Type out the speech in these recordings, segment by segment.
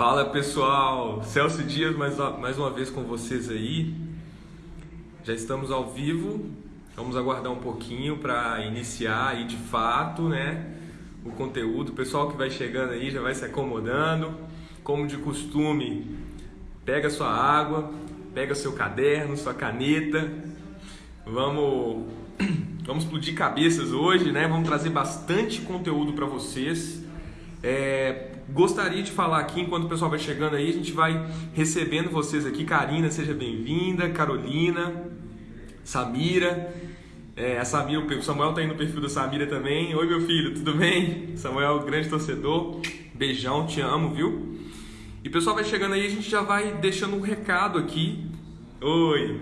Fala pessoal, Celso Dias mais, mais uma vez com vocês aí. Já estamos ao vivo, vamos aguardar um pouquinho para iniciar aí de fato, né? O conteúdo. O pessoal que vai chegando aí já vai se acomodando. Como de costume, pega sua água, pega seu caderno, sua caneta. Vamos, vamos explodir cabeças hoje, né? Vamos trazer bastante conteúdo para vocês. É, gostaria de falar aqui, enquanto o pessoal vai chegando aí, a gente vai recebendo vocês aqui. Karina, seja bem-vinda. Carolina, Samira. É, a Samira, o Samuel tá aí no perfil da Samira também. Oi, meu filho, tudo bem? Samuel, grande torcedor. Beijão, te amo, viu? E o pessoal vai chegando aí, a gente já vai deixando um recado aqui. Oi,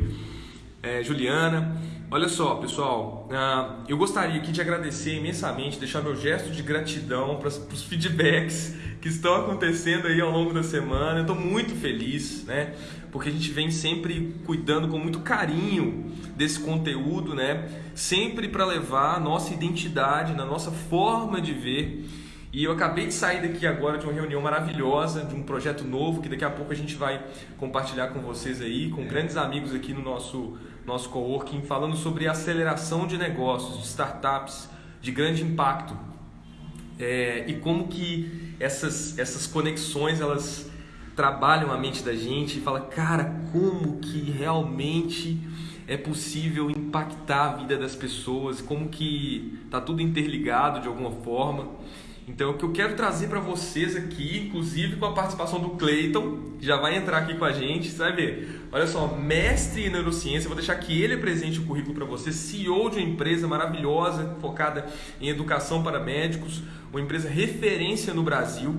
é, Juliana. Olha só, pessoal, uh, eu gostaria aqui de agradecer imensamente, deixar meu gesto de gratidão para os feedbacks que estão acontecendo aí ao longo da semana. Eu estou muito feliz, né? Porque a gente vem sempre cuidando com muito carinho desse conteúdo, né? Sempre para levar a nossa identidade, na nossa forma de ver. E eu acabei de sair daqui agora de uma reunião maravilhosa, de um projeto novo que daqui a pouco a gente vai compartilhar com vocês aí, com grandes amigos aqui no nosso nosso coworking, falando sobre aceleração de negócios, de startups de grande impacto. É, e como que essas, essas conexões elas trabalham a mente da gente e fala, cara, como que realmente é possível impactar a vida das pessoas, como que tá tudo interligado de alguma forma. Então, o que eu quero trazer para vocês aqui, inclusive com a participação do Clayton, que já vai entrar aqui com a gente, você vai ver. Olha só, mestre em neurociência, vou deixar que ele apresente o currículo para você, CEO de uma empresa maravilhosa, focada em educação para médicos, uma empresa referência no Brasil,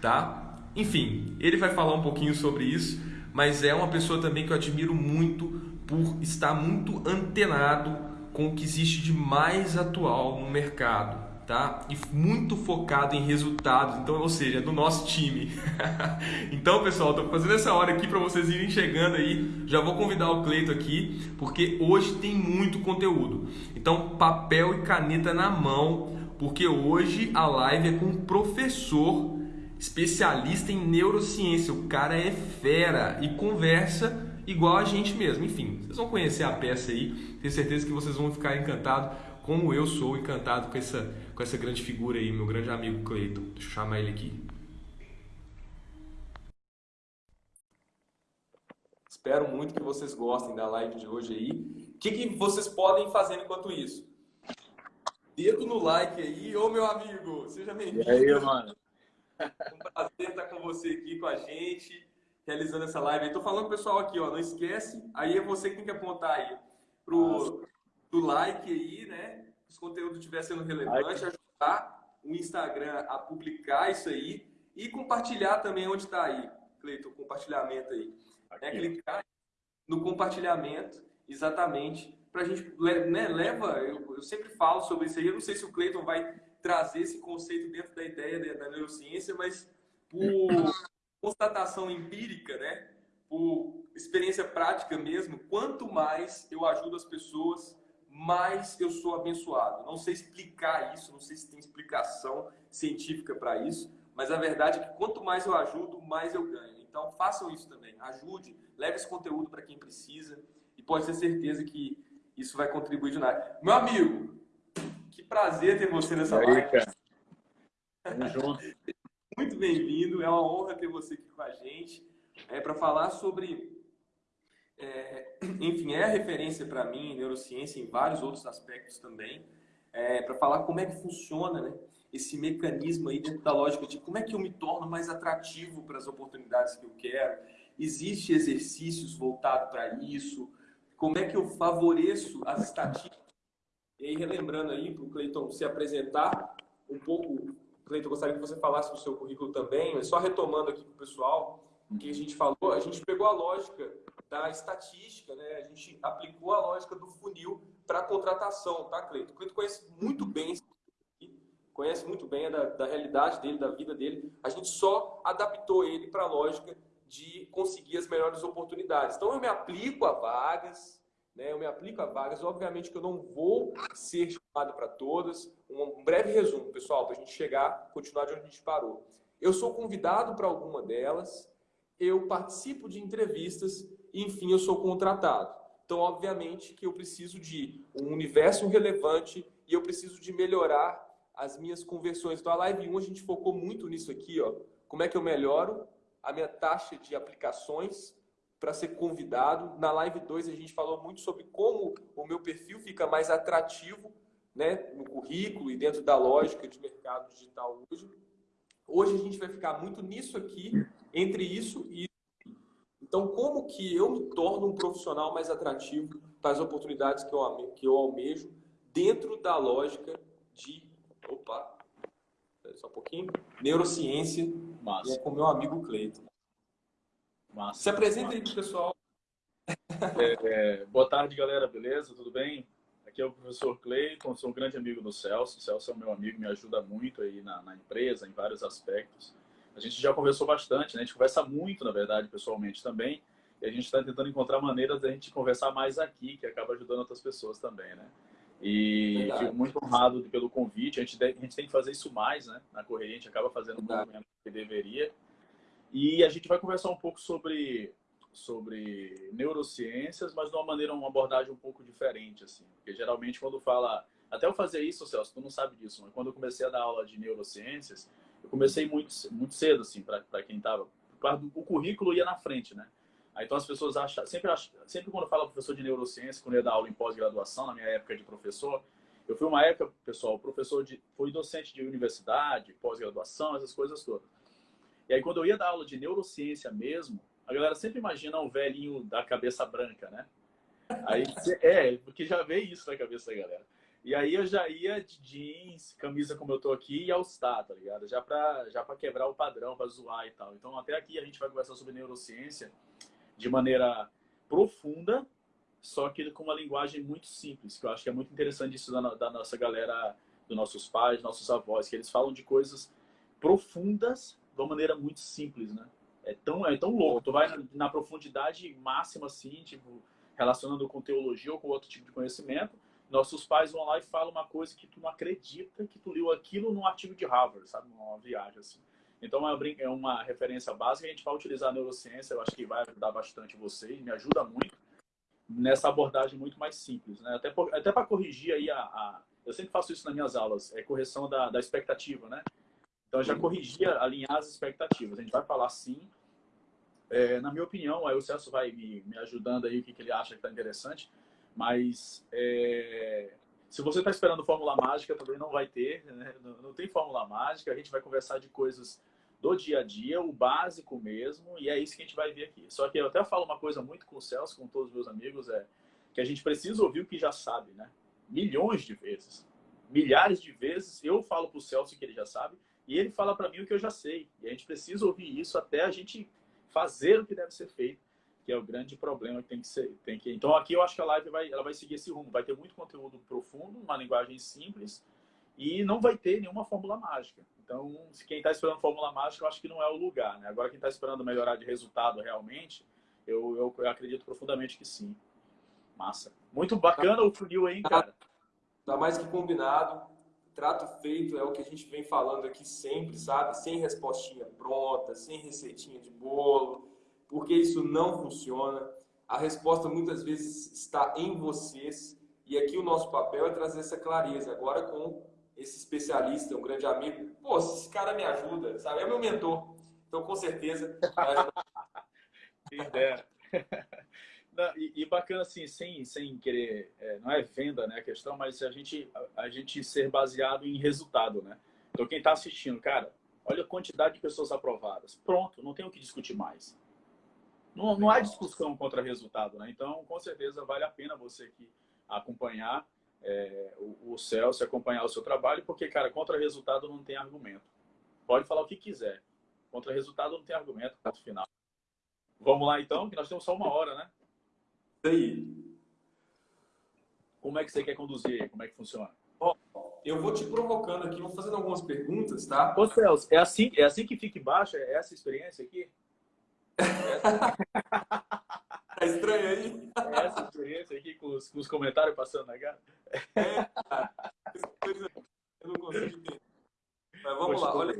tá? Enfim, ele vai falar um pouquinho sobre isso, mas é uma pessoa também que eu admiro muito por estar muito antenado com o que existe de mais atual no mercado tá? E muito focado em resultados, então, ou seja, do nosso time. então, pessoal, estou fazendo essa hora aqui para vocês irem chegando aí. Já vou convidar o Cleito aqui, porque hoje tem muito conteúdo. Então, papel e caneta na mão, porque hoje a live é com um professor especialista em neurociência. O cara é fera e conversa igual a gente mesmo. Enfim, vocês vão conhecer a peça aí. Tenho certeza que vocês vão ficar encantados como eu sou encantado com essa, com essa grande figura aí, meu grande amigo Cleiton. Deixa eu chamar ele aqui. Espero muito que vocês gostem da live de hoje aí. O que, que vocês podem fazer enquanto isso? Dedo no like aí. Ô, meu amigo, seja bem-vindo. E aí, mano? Um prazer estar com você aqui, com a gente, realizando essa live. Estou falando pro pessoal aqui, ó, não esquece, aí é você que tem que apontar aí pro, do like aí, né? Se o conteúdo estiver sendo relevante, ajudar o Instagram a publicar isso aí e compartilhar também onde está aí, Cleiton, o compartilhamento aí. É clicar no compartilhamento, exatamente, para a gente, né, leva, eu, eu, sempre falo sobre isso aí, eu não sei se o Cleiton vai trazer esse conceito dentro da ideia da, da neurociência, mas por constatação empírica, né, por experiência prática mesmo, quanto mais eu ajudo as pessoas mais eu sou abençoado. Não sei explicar isso, não sei se tem explicação científica para isso, mas a verdade é que quanto mais eu ajudo, mais eu ganho. Então façam isso também, ajude, leve esse conteúdo para quem precisa e pode ter certeza que isso vai contribuir de nada. Meu amigo, que prazer ter você nessa aí, live. Cara. Tamo junto. Muito bem-vindo, é uma honra ter você aqui com a gente é, para falar sobre é, enfim, é a referência para mim em neurociência, em vários outros aspectos também, é, para falar como é que funciona né, esse mecanismo aí dentro da lógica de como é que eu me torno mais atrativo para as oportunidades que eu quero. Existem exercícios voltados para isso? Como é que eu favoreço as estatísticas? E aí, relembrando aí, para o Cleiton se apresentar um pouco, Cleiton, gostaria que você falasse do seu currículo também, mas só retomando aqui para o pessoal, que a gente falou, a gente pegou a lógica da estatística, né? A gente aplicou a lógica do funil para contratação, tá, Cleito? O Cleito conhece muito bem, conhece muito bem da, da realidade dele, da vida dele. A gente só adaptou ele para a lógica de conseguir as melhores oportunidades. Então, eu me aplico a vagas, né? Eu me aplico a vagas. Obviamente que eu não vou ser chamado para todas. Um breve resumo, pessoal, para a gente chegar, continuar de onde a gente parou. eu sou convidado para alguma delas, eu participo de entrevistas enfim, eu sou contratado. Então, obviamente que eu preciso de um universo relevante e eu preciso de melhorar as minhas conversões. Então, a Live 1 a gente focou muito nisso aqui, ó. Como é que eu melhoro a minha taxa de aplicações para ser convidado. Na Live 2 a gente falou muito sobre como o meu perfil fica mais atrativo né, no currículo e dentro da lógica de mercado digital hoje. Hoje a gente vai ficar muito nisso aqui, entre isso e então, como que eu me torno um profissional mais atrativo para as oportunidades que eu, que eu almejo dentro da lógica de... Opa! Só um pouquinho. Neurociência Massa. com meu amigo Cleiton. Massa. Se apresenta aí pro pessoal. É, é, boa tarde, galera. Beleza? Tudo bem? Aqui é o professor Cleiton, sou um grande amigo do Celso. O Celso é meu amigo, me ajuda muito aí na, na empresa, em vários aspectos. A gente já conversou bastante, né? A gente conversa muito, na verdade, pessoalmente também. E a gente está tentando encontrar maneiras de a gente conversar mais aqui, que acaba ajudando outras pessoas também, né? E verdade. fico muito honrado pelo convite. A gente, a gente tem que fazer isso mais, né? Na correria, a gente acaba fazendo muito menos do que deveria. E a gente vai conversar um pouco sobre, sobre neurociências, mas de uma maneira, uma abordagem um pouco diferente, assim. Porque geralmente quando fala... Até eu fazer isso, Celso, tu não sabe disso, mas quando eu comecei a dar aula de neurociências, eu comecei muito, muito cedo, assim, para quem estava. O currículo ia na frente, né? Aí, então as pessoas acham, sempre, acham, sempre quando fala professor de neurociência, quando eu ia dar aula em pós-graduação, na minha época de professor, eu fui uma época, pessoal, professor de, fui docente de universidade, pós-graduação, essas coisas todas. E aí quando eu ia dar aula de neurociência mesmo, a galera sempre imagina um velhinho da cabeça branca, né? Aí, é, porque já veio isso na cabeça da galera. E aí eu já ia de jeans, camisa como eu tô aqui e all-star, tá ligado? Já pra, já pra quebrar o padrão, pra zoar e tal. Então até aqui a gente vai conversar sobre neurociência de maneira profunda, só que com uma linguagem muito simples, que eu acho que é muito interessante isso da, da nossa galera, dos nossos pais, nossos avós, que eles falam de coisas profundas de uma maneira muito simples, né? É tão, é tão louco. Tu vai na, na profundidade máxima, assim, tipo, relacionando com teologia ou com outro tipo de conhecimento, nossos pais vão lá e falam uma coisa que tu não acredita que tu leu aquilo num artigo de Harvard, sabe? Numa viagem, assim. Então, é uma referência básica. A gente vai utilizar a neurociência, eu acho que vai ajudar bastante vocês, me ajuda muito nessa abordagem muito mais simples, né? Até, até para corrigir aí a, a, Eu sempre faço isso nas minhas aulas, é correção da, da expectativa, né? Então, já corrigia, alinhar as expectativas. A gente vai falar sim. É, na minha opinião, aí o Celso vai me, me ajudando aí, o que, que ele acha que está interessante. Mas é, se você está esperando fórmula mágica, também não vai ter. Né? Não, não, tem fórmula mágica. A gente vai conversar de coisas do dia a dia, o básico mesmo, e é isso que a gente vai ver aqui. Só que eu até falo uma coisa muito com o Celso, com todos os meus amigos, é que a gente precisa ouvir o que já sabe, né? Milhões de vezes. Milhares de vezes eu falo para o Celso que ele já sabe, e ele fala para mim o que eu já sei. E a gente precisa ouvir isso até a gente fazer o que deve ser feito, que é o grande problema que tem que ser. Tem que... Então aqui eu acho que a live vai, ela vai seguir esse rumo. Vai ter muito conteúdo profundo, uma linguagem simples, e não vai ter nenhuma fórmula mágica. Então, se quem está esperando fórmula mágica, eu acho que não é o lugar. Né? Agora, quem está esperando melhorar de resultado realmente, eu, eu, eu, acredito profundamente que sim. Massa. Muito bacana o funil aí, cara. Tá mais que combinado trato feito é o que a gente vem falando aqui sempre, sabe? Sem respostinha pronta, sem receitinha de bolo, porque isso não funciona. A resposta muitas vezes está em vocês e aqui o nosso papel é trazer essa clareza. Agora com esse especialista, um grande amigo, pô, esse cara me ajuda, sabe? É meu mentor. Então, com certeza. Não, e, e, bacana assim, sem, sem querer, é, não é venda né, a questão, mas a gente, a, a gente ser baseado em resultado, né? Então quem está assistindo, cara, olha a quantidade de pessoas aprovadas. Pronto, não tem o que discutir mais. Não, não há discussão contra resultado, né? Então, com certeza, vale a pena você aqui acompanhar é, o, o Celso, acompanhar o seu trabalho, porque, cara, contra resultado não tem argumento. Pode falar o que quiser. Contra resultado não tem argumento, ponto final. Vamos lá, então, que nós temos só uma hora, né? aí. Como é que você quer conduzir? Como é que funciona? eu vou te provocando aqui, vou fazendo algumas perguntas, tá? Ô, Celso, é assim, é assim que fica embaixo? É essa experiência aqui? Tá estranho aí? É essa experiência aqui com os, com os comentários passando na cara? É, eu não consigo entender. Mas vamos Poxa, lá, olha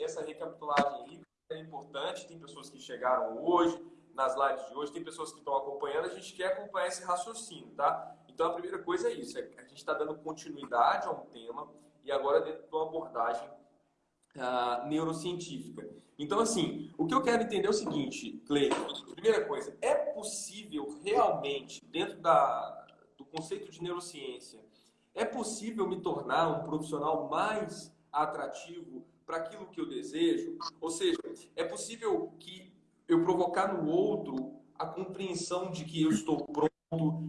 essa recapitulagem aí é importante. Tem pessoas que chegaram hoje, nas lives de hoje, tem pessoas que estão acompanhando. A gente quer acompanhar esse raciocínio, tá? Então, a primeira coisa é isso: é a gente está dando continuidade a um tema e agora dentro de uma abordagem uh, neurocientífica. Então, assim, o que eu quero entender é o seguinte, Cleiton. Primeira coisa, é possível realmente, dentro da, do conceito de neurociência, é possível me tornar um profissional mais atrativo para aquilo que eu desejo? Ou seja, é possível que eu provocar no outro a compreensão de que eu estou pronto,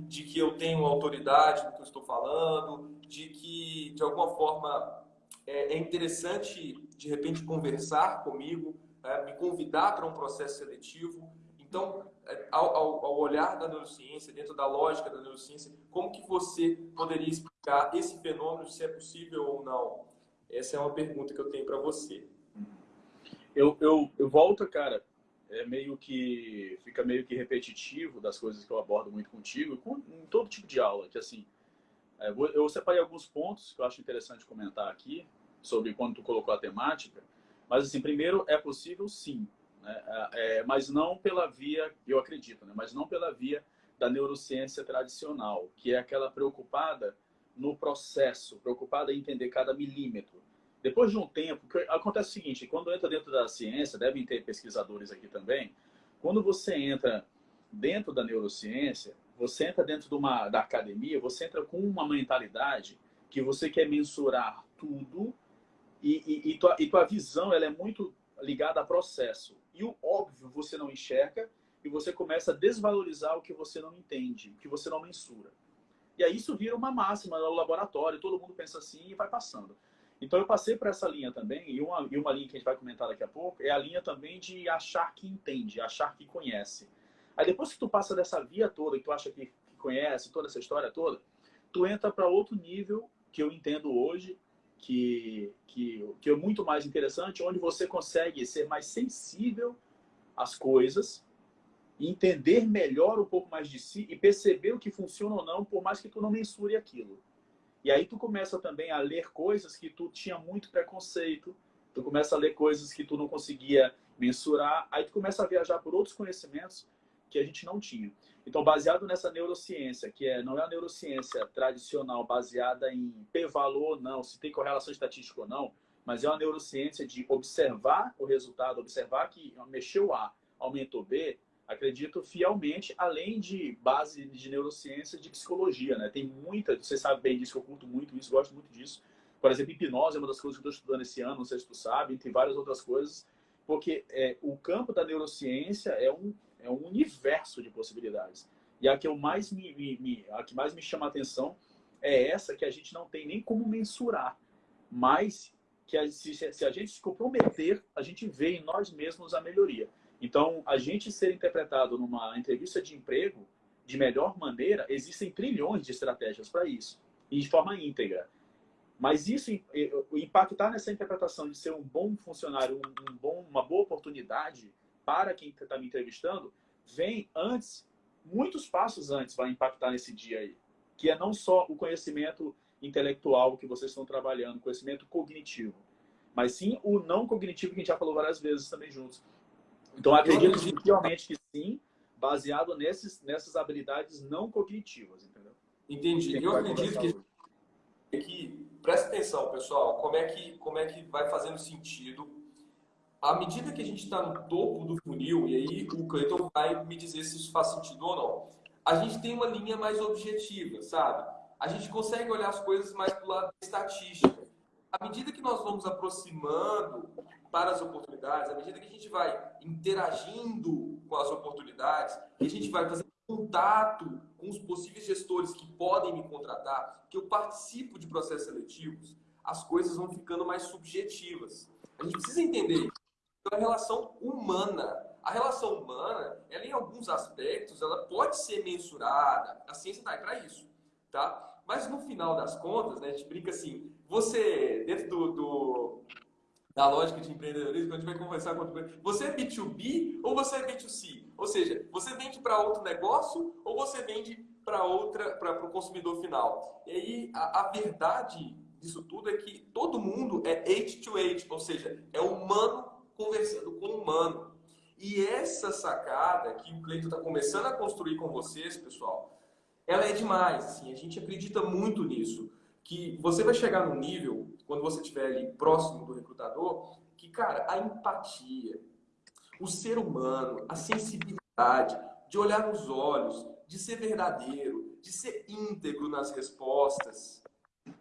de que eu tenho autoridade no que eu estou falando, de que, de alguma forma, é, é interessante, de repente, conversar comigo, é, me convidar para um processo seletivo. Então, é, ao, ao, ao, olhar da neurociência, dentro da lógica da neurociência, como que você poderia explicar esse fenômeno, se é possível ou não? Essa é uma pergunta que eu tenho para você. Eu, eu, eu volto, cara, é meio que fica meio que repetitivo das coisas que eu abordo muito contigo, com, em todo tipo de aula, que assim, é, eu separei alguns pontos que eu acho interessante comentar aqui, sobre quando tu colocou a temática, mas assim, primeiro, é possível sim, né? É, é, mas não pela via, eu acredito, né? mas não pela via da neurociência tradicional, que é aquela preocupada no processo, preocupada em entender cada milímetro. Depois de um tempo, acontece o seguinte, quando entra dentro da ciência, devem ter pesquisadores aqui também, quando você entra dentro da neurociência, você entra dentro de uma, da academia, você entra com uma mentalidade que você quer mensurar tudo e, e, e, tua, e tua visão ela é muito ligada a processo. E o óbvio você não enxerga e você começa a desvalorizar o que você não entende, o que você não mensura. E aí isso vira uma máxima no laboratório, todo mundo pensa assim e vai passando. Então eu passei por essa linha também, e uma, e uma linha que a gente vai comentar daqui a pouco, é a linha também de achar que entende, achar que conhece. Aí depois que tu passa dessa via toda, que tu acha que, que conhece toda essa história toda, tu entra para outro nível que eu entendo hoje, que, que, que é muito mais interessante, onde você consegue ser mais sensível às coisas, entender melhor um pouco mais de si e perceber o que funciona ou não, por mais que tu não mensure aquilo. E aí tu começa também a ler coisas que tu tinha muito preconceito, tu começa a ler coisas que tu não conseguia mensurar, aí tu começa a viajar por outros conhecimentos que a gente não tinha. Então, baseado nessa neurociência, que é, não é a neurociência tradicional baseada em p-valor ou não, se tem correlação estatística ou não, mas é uma neurociência de observar o resultado, observar que mexeu A, aumentou B, acredito fielmente, além de base de neurociência, de psicologia, né? Tem muita, você sabe bem disso, eu curto muito isso, gosto muito disso. Por exemplo, hipnose é uma das coisas que eu estou estudando esse ano, não sei se tu sabe, entre várias outras coisas, porque é, o campo da neurociência é um é um universo de possibilidades. E a que eu mais me, me, a que mais me chama a atenção é essa que a gente não tem nem como mensurar, mas que a, se, se a gente se comprometer, a gente vê em nós mesmos a melhoria. Então, a gente ser interpretado numa entrevista de emprego de melhor maneira, existem trilhões de estratégias para isso, e de forma íntegra. Mas isso, impactar nessa interpretação de ser um bom funcionário, um bom, uma boa oportunidade, para quem está me entrevistando, vem antes, muitos passos antes vai impactar nesse dia aí. Que é não só o conhecimento intelectual que vocês estão trabalhando, conhecimento cognitivo, mas sim o não cognitivo que a gente já falou várias vezes também juntos. Então, acredito realmente que sim, baseado nesses, nessas habilidades não cognitivas, entendeu? Entendi. Eu acredito que, que, presta atenção, pessoal, como é que, como é que vai fazendo sentido à medida que a gente está no topo do funil, e aí o Cleiton vai me dizer se isso faz sentido ou não, a gente tem uma linha mais objetiva, sabe? A gente consegue olhar as coisas mais do lado da estatística. À medida que nós vamos aproximando para as oportunidades, à medida que a gente vai interagindo com as oportunidades, que a gente vai fazendo contato com os possíveis gestores que podem me contratar, que eu participo de processos seletivos, as coisas vão ficando mais subjetivas. A gente precisa entender a relação humana. A relação humana, ela em alguns aspectos, ela pode ser mensurada. A ciência está aí para isso, tá? Mas no final das contas, né, a gente brinca assim, você, dentro do, do da lógica de empreendedorismo, a gente vai conversar com outro você é B2B ou você é B2C? Ou seja, você vende para outro negócio ou você vende para outra para o consumidor final? E aí a, a verdade disso tudo é que todo mundo é age to age, ou seja, é humano conversando com humano. E essa sacada que o Cleiton está começando a construir com vocês, pessoal, ela é demais. Assim, a gente acredita muito nisso. Que você vai chegar no nível, quando você estiver ali próximo do recrutador, que, cara, a empatia, o ser humano, a sensibilidade, de olhar nos olhos, de ser verdadeiro, de ser íntegro nas respostas.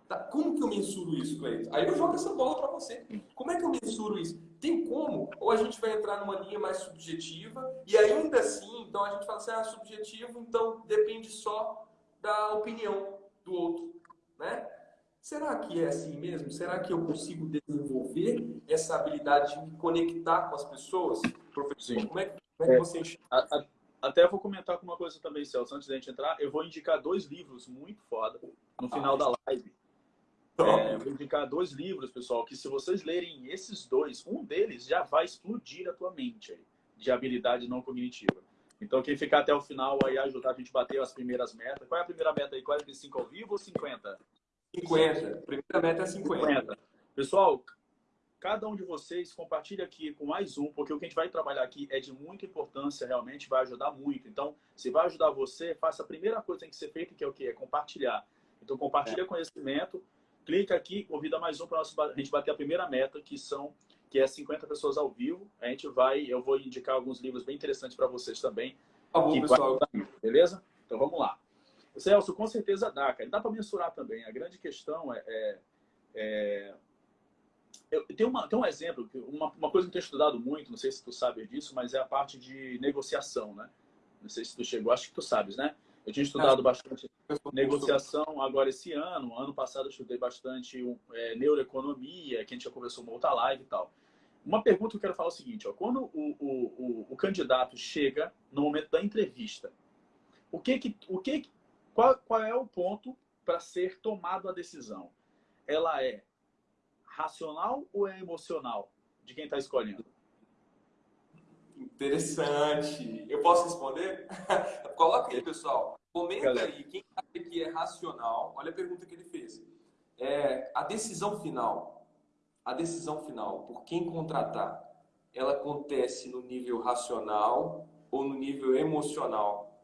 Tá? Como que eu mensuro isso, Cleiton? Aí eu jogo essa bola para você. Como é que eu mensuro isso? Tem como? Ou a gente vai entrar numa linha mais subjetiva e ainda assim, então a gente fala assim, ah, subjetivo, então depende só da opinião do outro, né? Será que é assim mesmo? Será que eu consigo desenvolver essa habilidade de me conectar com as pessoas? Professor, como é, como é que é, você enxerga? Até vou comentar com uma coisa também, Celso, antes da gente entrar. Eu vou indicar dois livros muito foda no final ah, da live. É, vou indicar dois livros, pessoal, que se vocês lerem esses dois, um deles já vai explodir a tua mente aí, de habilidade não cognitiva. Então, quem ficar até o final aí ajudar a gente a bater as primeiras metas. Qual é a primeira meta aí? 45 ao vivo ou 50? 50. A primeira meta é 50. 50. Pessoal, cada um de vocês compartilha aqui com mais um, porque o que a gente vai trabalhar aqui é de muita importância, realmente vai ajudar muito. Então, se vai ajudar você, faça a primeira coisa que tem que ser feita, que é o quê? É compartilhar. Então, compartilha é. conhecimento, clica aqui, convida mais um para a gente bater a primeira meta, que são que é 50 pessoas ao vivo. A gente vai, eu vou indicar alguns livros bem interessantes para vocês também. Por favor, pessoal. Vai, beleza? Então vamos lá. Celso, com certeza dá, cara. Dá para mensurar também. A grande questão é, é, é... Eu, tem, uma, tem um exemplo, uma, uma coisa que eu tenho estudado muito, não sei se tu sabes disso, mas é a parte de negociação, né? Não sei se tu chegou, acho que tu sabes, né? Eu tinha estudado bastante negociação agora esse ano. Ano passado eu estudei bastante é, neuroeconomia, que a gente já conversou uma outra live e tal. Uma pergunta que eu quero falar é o seguinte, ó, quando o, o, o, o candidato chega no momento da entrevista, o que que, o que, qual, qual é o ponto para ser tomada a decisão? Ela é racional ou é emocional de quem está escolhendo? Interessante. Eu posso responder? Coloca aí, pessoal. Comenta aí, quem acha que é racional, olha a pergunta que ele fez. É, a decisão final, a decisão final por quem contratar, ela acontece no nível racional ou no nível emocional?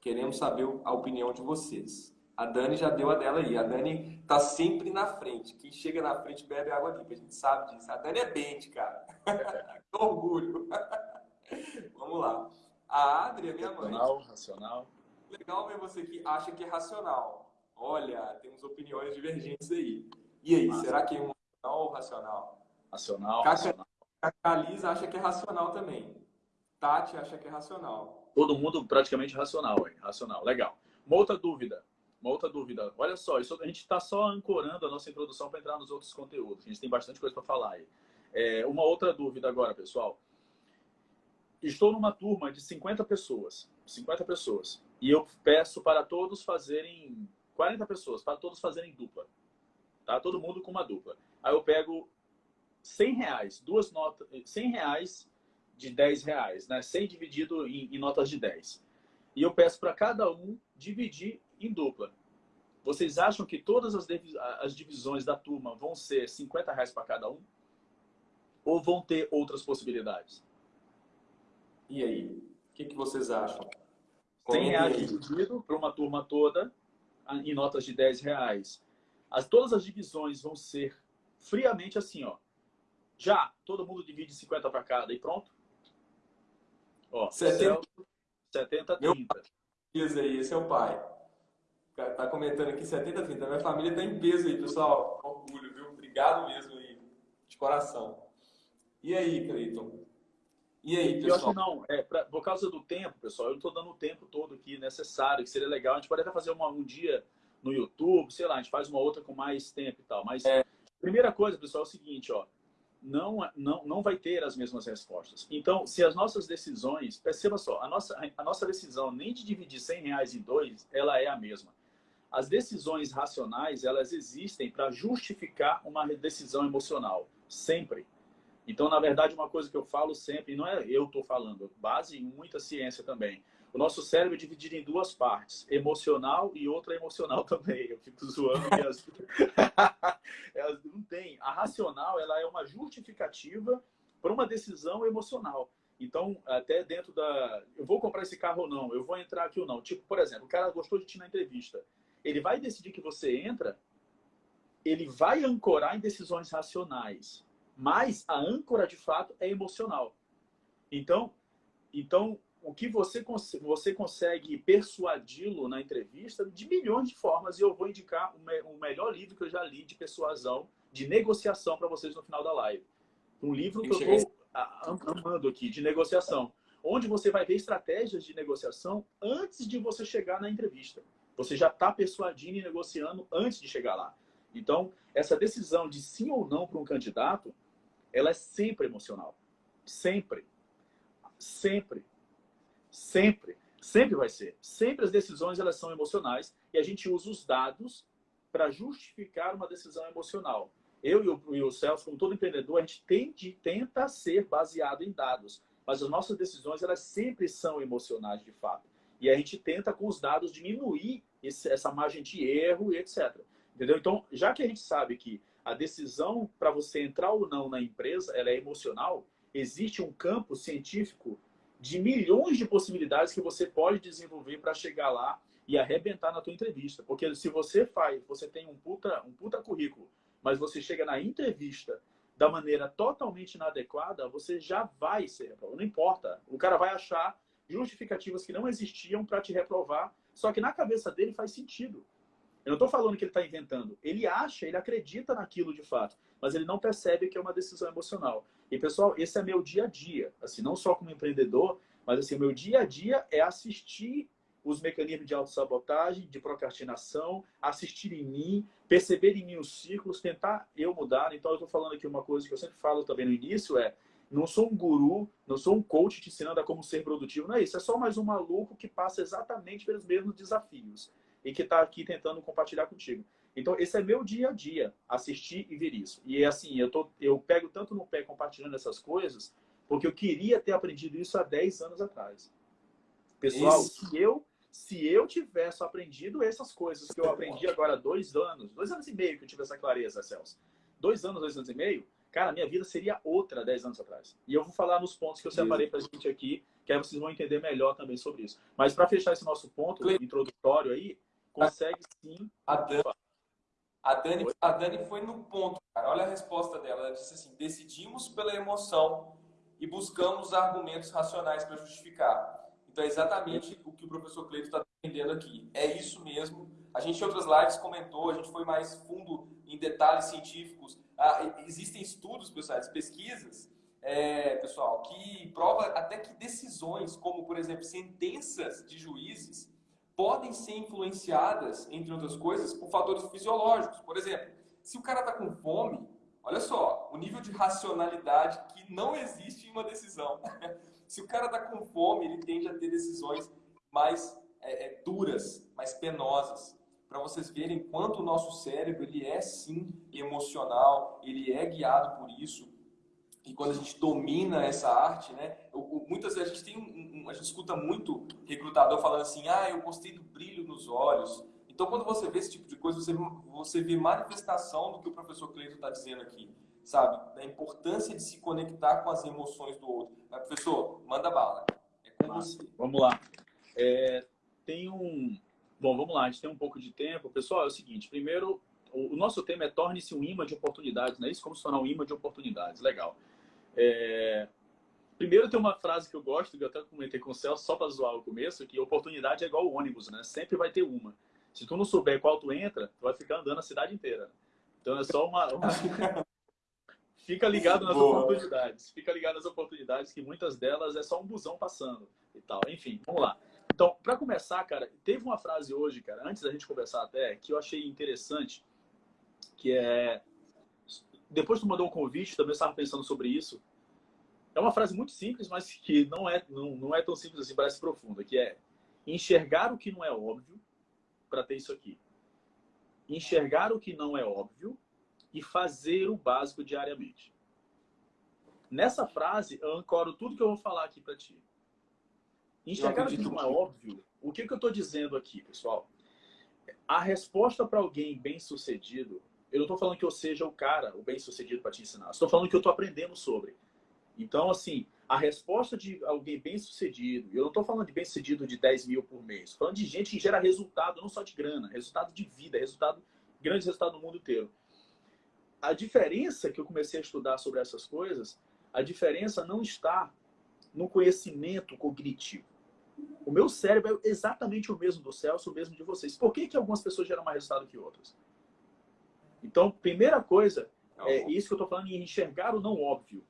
Queremos saber a opinião de vocês. A Dani já deu a dela aí. A Dani tá sempre na frente. Quem chega na frente bebe água limpa. A gente sabe disso. A Dani é bente, cara. que orgulho. Vamos lá. A Adri é minha mãe. Racional, racional legal ver você que acha que é racional. Olha, temos opiniões divergentes aí. E aí, Massa. será que é emocional ou racional? Racional, Caca, racional. Caca acha que é racional também. Tati acha que é racional. Todo mundo praticamente racional, hein? Racional, legal. Uma outra dúvida. Uma outra dúvida. Olha só, isso, a gente está só ancorando a nossa introdução para entrar nos outros conteúdos. A gente tem bastante coisa para falar aí. É, uma outra dúvida agora, pessoal. Estou numa turma de 50 pessoas. 50 pessoas. E eu peço para todos fazerem 40 pessoas, para todos fazerem dupla. Tá? Todo mundo com uma dupla. Aí eu pego 100 reais, duas notas, 100 reais de 10 reais, né? 100 dividido em, em notas de 10. E eu peço para cada um dividir em dupla. Vocês acham que todas as, as divisões da turma vão ser 50 reais para cada um? Ou vão ter outras possibilidades? E aí? O que, que vocês acham? 100 reais dividido para uma turma toda em notas de 10 reais. As, todas as divisões vão ser friamente assim, ó. Já, todo mundo divide 50 para cada e pronto. Ó, 70, 70 30. Peso aí, esse é o pai. Tá comentando aqui 70 30. Minha família tá em peso aí, pessoal. Orgulho, viu? Obrigado mesmo aí, de coração. E aí, Cleiton? E aí, pessoal? Eu acho não. É, pra, por causa do tempo, pessoal, eu estou dando o tempo todo aqui necessário, que seria legal. A gente pode até fazer uma, um dia no YouTube, sei lá, a gente faz uma outra com mais tempo e tal. Mas, é. primeira coisa, pessoal, é o seguinte, ó. Não, não, não vai ter as mesmas respostas. Então, se as nossas decisões... Perceba só, a nossa, a nossa decisão nem de dividir 100 reais em dois, ela é a mesma. As decisões racionais, elas existem para justificar uma decisão emocional. Sempre. Então, na verdade, uma coisa que eu falo sempre, e não é eu estou falando, base em muita ciência também. O nosso cérebro é dividido em duas partes, emocional e outra emocional também. Eu fico zoando que as... ela não tem. A racional ela é uma justificativa para uma decisão emocional. Então, até dentro da. Eu vou comprar esse carro ou não, eu vou entrar aqui ou não. Tipo, por exemplo, o cara gostou de ti na entrevista. Ele vai decidir que você entra, ele vai ancorar em decisões racionais. Mas a âncora, de fato, é emocional. Então, então o que você, você consegue persuadi-lo na entrevista de milhões de formas. E eu vou indicar o, me, o melhor livro que eu já li de persuasão, de negociação para vocês no final da live. Um livro que eu estou amando aqui, de negociação. Onde você vai ver estratégias de negociação antes de você chegar na entrevista. Você já está persuadindo e negociando antes de chegar lá. Então, essa decisão de sim ou não para um candidato, ela é sempre emocional. Sempre. Sempre. Sempre. Sempre vai ser. Sempre as decisões elas são emocionais e a gente usa os dados para justificar uma decisão emocional. Eu e o, e o Celso, como todo empreendedor, a gente tende, tenta ser baseado em dados, mas as nossas decisões elas sempre são emocionais de fato. E a gente tenta, com os dados, diminuir esse, essa margem de erro e etc. Entendeu? Então, já que a gente sabe que a decisão para você entrar ou não na empresa ela é emocional, existe um campo científico de milhões de possibilidades que você pode desenvolver para chegar lá e arrebentar na tua entrevista. Porque se você faz, você tem um puta, um puta currículo, mas você chega na entrevista da maneira totalmente inadequada, você já vai ser reprovado. Não importa. O cara vai achar justificativas que não existiam para te reprovar, só que na cabeça dele faz sentido. Eu não estou falando que ele está inventando. Ele acha, ele acredita naquilo de fato, mas ele não percebe que é uma decisão emocional. E, pessoal, esse é meu dia a dia. Assim, não só como empreendedor, mas assim, meu dia a dia é assistir os mecanismos de autossabotagem, de procrastinação, assistir em mim, perceber em mim os ciclos, tentar eu mudar. Então, eu estou falando aqui uma coisa que eu sempre falo também no início, é não sou um guru, não sou um coach te ensinando a como ser produtivo, não é isso. É só mais um maluco que passa exatamente pelos mesmos desafios e que está aqui tentando compartilhar contigo. Então, esse é meu dia a dia, assistir e ver isso. E é assim, eu, tô, eu pego tanto no pé compartilhando essas coisas, porque eu queria ter aprendido isso há 10 anos atrás. Pessoal, se eu, se eu tivesse aprendido essas coisas que eu aprendi agora há dois anos, dois anos e meio que eu tive essa clareza, Celso. Dois anos, dois anos e meio, cara, minha vida seria outra 10 anos atrás. E eu vou falar nos pontos que eu separei para a gente aqui, que aí vocês vão entender melhor também sobre isso. Mas para fechar esse nosso ponto introdutório aí, consegue sim. A Dani, a Dani, a Dani foi no ponto, cara. Olha a resposta dela. Ela disse assim: decidimos pela emoção e buscamos argumentos racionais para justificar. Então é exatamente o que o professor Cleito está defendendo aqui. É isso mesmo. A gente em outras lives comentou, a gente foi mais fundo em detalhes científicos. Ah, existem estudos, pessoal, pesquisas, é, pessoal, que prova até que decisões, como por exemplo sentenças de juízes, podem ser influenciadas, entre outras coisas, por fatores fisiológicos. Por exemplo, se o cara está com fome, olha só, o nível de racionalidade que não existe em uma decisão. se o cara está com fome, ele tende a ter decisões mais é, é, duras, mais penosas. Para vocês verem quanto o nosso cérebro ele é sim emocional, ele é guiado por isso. E quando a gente domina essa arte, né? muitas vezes a gente tem um, um, a gente escuta muito recrutador falando assim, ah, eu gostei do brilho nos olhos. Então, quando você vê esse tipo de coisa, você, você vê manifestação do que o professor Cleiton está dizendo aqui, sabe? Da importância de se conectar com as emoções do outro. Mas, professor, manda bala. É com você. Vamos lá. É, tem um... Bom, vamos lá, a gente tem um pouco de tempo. Pessoal, é o seguinte, primeiro, o, nosso tema é torne-se um imã de oportunidades, não é isso? Como se tornar um imã de oportunidades. Legal. É, Primeiro tem uma frase que eu gosto, que eu até comentei com o Celso, só para zoar o começo, que oportunidade é igual ônibus, né? Sempre vai ter uma. Se tu não souber qual tu entra, tu vai ficar andando a cidade inteira. Então é só uma... uma... Fica ligado nas Boa. oportunidades. Fica ligado nas oportunidades, que muitas delas é só um busão passando e tal. Enfim, vamos lá. Então, para começar, cara, teve uma frase hoje, cara, antes da gente conversar até, que eu achei interessante, que é... Depois tu mandou um convite, também estava pensando sobre isso, é uma frase muito simples, mas que não é, não, não é tão simples assim, parece profunda, que é enxergar o que não é óbvio para ter isso aqui. Enxergar o que não é óbvio e fazer o básico diariamente. Nessa frase, eu ancoro tudo que eu vou falar aqui para ti. Enxergar o que não é óbvio, o que, que eu estou dizendo aqui, pessoal? A resposta para alguém bem-sucedido Eu não estou falando que eu seja o cara, o bem-sucedido para te ensinar. Estou falando que eu estou aprendendo sobre. Então, assim, a resposta de alguém bem-sucedido, eu não estou falando de bem-sucedido de 10 mil por mês, estou falando de gente que gera resultado, não só de grana, resultado de vida, resultado, grande resultado no mundo inteiro. A diferença que eu comecei a estudar sobre essas coisas, a diferença não está no conhecimento cognitivo. O meu cérebro é exatamente o mesmo do Celso, o mesmo de vocês. Por que, que algumas pessoas geram mais resultado que outras? Então, primeira coisa, tá é isso que eu estou falando em enxergar o não óbvio,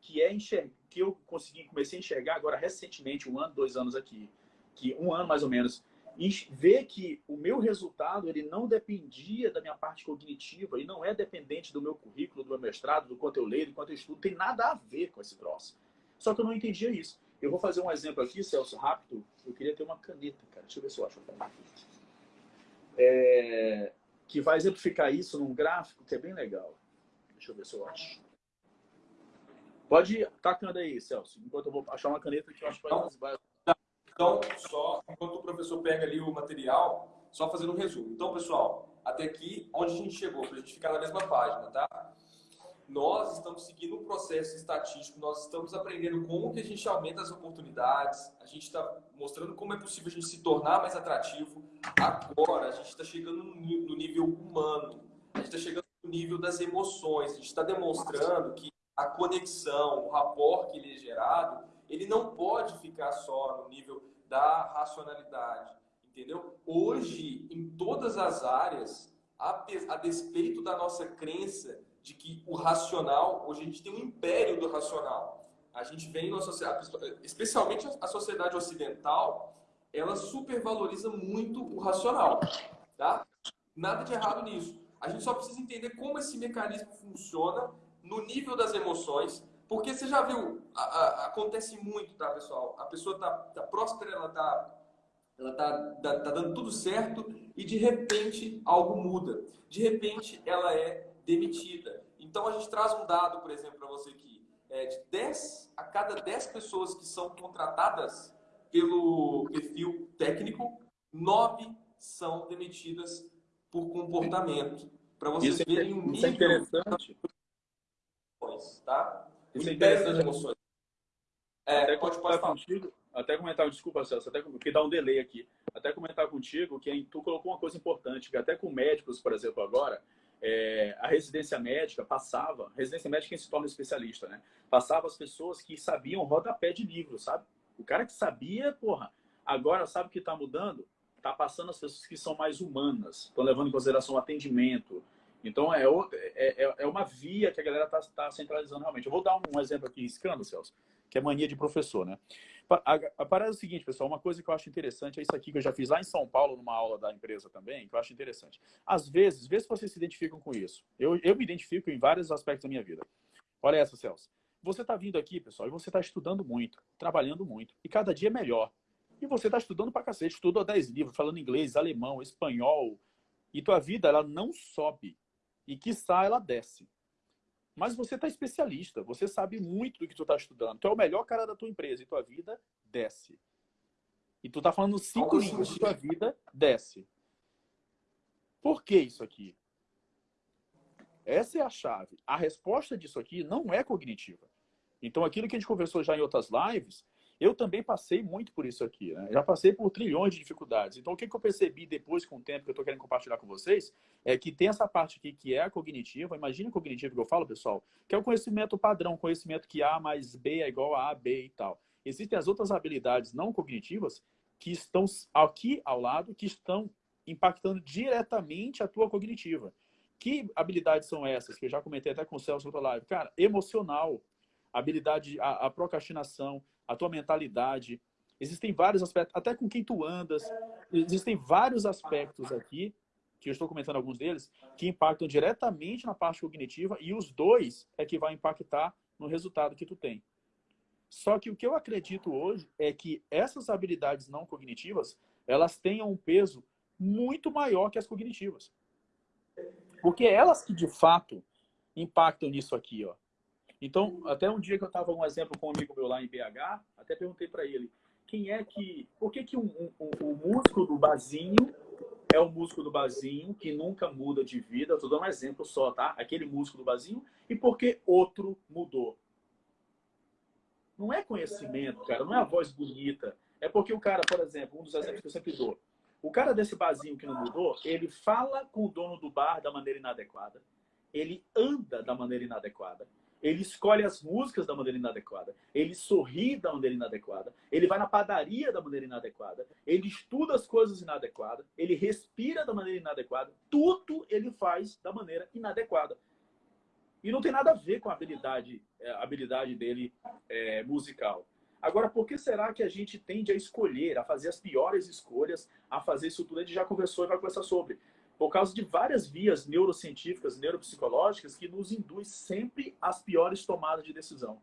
que é enxergar, que eu consegui, comecei a enxergar agora recentemente, um ano, dois anos aqui, que um ano mais ou menos, e ver que o meu resultado ele não dependia da minha parte cognitiva e não é dependente do meu currículo, do meu mestrado, do quanto eu leio, do quanto eu estudo, tem nada a ver com esse troço. Só que eu não entendia isso. Eu vou fazer um exemplo aqui, Celso, rápido. Eu queria ter uma caneta, cara. Deixa eu ver se eu acho uma caneta. É... Que vai exemplificar isso num gráfico que é bem legal. Deixa eu ver se eu acho. Pode ir tacando aí, Celso, enquanto eu vou achar uma caneta que eu acho que vai... Então, só, enquanto o professor pega ali o material, só fazendo um resumo. Então, pessoal, até aqui, onde a gente chegou, para a gente ficar na mesma página, tá? Nós estamos seguindo um processo estatístico, nós estamos aprendendo como que a gente aumenta as oportunidades, a gente está mostrando como é possível a gente se tornar mais atrativo. Agora, a gente está chegando no nível humano, a gente está chegando no nível das emoções, a gente está demonstrando que a conexão, o rapport que ele é gerado, ele não pode ficar só no nível da racionalidade, entendeu? Hoje, em todas as áreas, a, a despeito da nossa crença de que o racional, hoje a gente tem um império do racional. A gente vem na sociedade, especialmente a sociedade ocidental, ela supervaloriza muito o racional, tá? Nada de errado nisso. A gente só precisa entender como esse mecanismo funciona no nível das emoções, porque você já viu, a, a, acontece muito, tá, pessoal? A pessoa tá, tá próspera, ela tá ela tá, tá, tá, dando tudo certo e de repente algo muda. De repente ela é demitida. Então a gente traz um dado, por exemplo, para você aqui. É, de 10 a cada 10 pessoas que são contratadas pelo perfil técnico, 9 são demitidas por comportamento. Para vocês é verem o nível... Isso é interessante. Tá? Isso é interessante. Emoções. É, até pode, pode falar. contigo, até comentar, desculpa, Celso, até que dá um delay aqui. Até comentar contigo que tu colocou uma coisa importante, que até com médicos, por exemplo, agora, é, a residência médica passava, residência médica é quem se torna especialista, né? Passava as pessoas que sabiam rodapé de livro, sabe? O cara que sabia, porra, agora sabe o que está mudando? Está passando as pessoas que são mais humanas, estão levando em consideração o atendimento. Então é, é, é, é uma via que a galera está tá centralizando realmente. Eu vou dar um exemplo aqui, escândalo, Celso, que é mania de professor, né? A, parada é o seguinte, pessoal, uma coisa que eu acho interessante é isso aqui que eu já fiz lá em São Paulo, numa aula da empresa também, que eu acho interessante. Às vezes, vê se vocês se identificam com isso. Eu, eu me identifico em vários aspectos da minha vida. Olha essa, Celso. Você está vindo aqui, pessoal, e você está estudando muito, trabalhando muito, e cada dia é melhor. E você está estudando pra cacete, estudou 10 livros, falando inglês, alemão, espanhol, e tua vida, ela não sobe. E, quiçá, ela desce. Mas você está especialista, você sabe muito do que tu está estudando. Tu é o melhor cara da tua empresa e tua vida desce. E tu tá falando cinco línguas e tua vida desce. Por que isso aqui? Essa é a chave. A resposta disso aqui não é cognitiva. Então, aquilo que a gente conversou já em outras lives, eu também passei muito por isso aqui, né? Já passei por trilhões de dificuldades. Então, o que, que eu percebi depois, com o tempo, que eu estou querendo compartilhar com vocês, é que tem essa parte aqui que é a cognitiva. Imagina cognitiva que eu falo, pessoal, que é o conhecimento padrão, conhecimento que A mais B é igual a A, B e tal. Existem as outras habilidades não cognitivas que estão aqui ao lado, que estão impactando diretamente a tua cognitiva. Que habilidades são essas? Que eu já comentei até com o Celso outra live. Cara, emocional, habilidade, a, a procrastinação, a tua mentalidade. Existem vários aspectos, até com quem tu andas. Existem vários aspectos aqui, que eu estou comentando alguns deles, que impactam diretamente na parte cognitiva e os dois é que vai impactar no resultado que tu tem. Só que o que eu acredito hoje é que essas habilidades não cognitivas, elas tenham um peso muito maior que as cognitivas. Porque elas que, de fato, impactam nisso aqui, ó. Então, até um dia que eu estava um exemplo com um amigo meu lá em BH, até perguntei para ele, quem é que, por que que um, um, um do barzinho é o músico do barzinho que nunca muda de vida. Estou dando um exemplo só, tá? Aquele músico do barzinho. E porque outro mudou. Não é conhecimento, cara. Não é a voz bonita. É porque o cara, por exemplo, um dos exemplos que eu sempre dou. O cara desse barzinho que não mudou, ele fala com o dono do bar da maneira inadequada. Ele anda da maneira inadequada ele escolhe as músicas da maneira inadequada, ele sorri da maneira inadequada, ele vai na padaria da maneira inadequada, ele estuda as coisas inadequadas, ele respira da maneira inadequada, tudo ele faz da maneira inadequada. E não tem nada a ver com a habilidade, é, a habilidade dele é, musical. Agora, por que será que a gente tende a escolher, a fazer as piores escolhas, a fazer isso tudo? A gente já conversou e vai conversar sobre por causa de várias vias neurocientíficas, neuropsicológicas, que nos induz sempre às piores tomadas de decisão.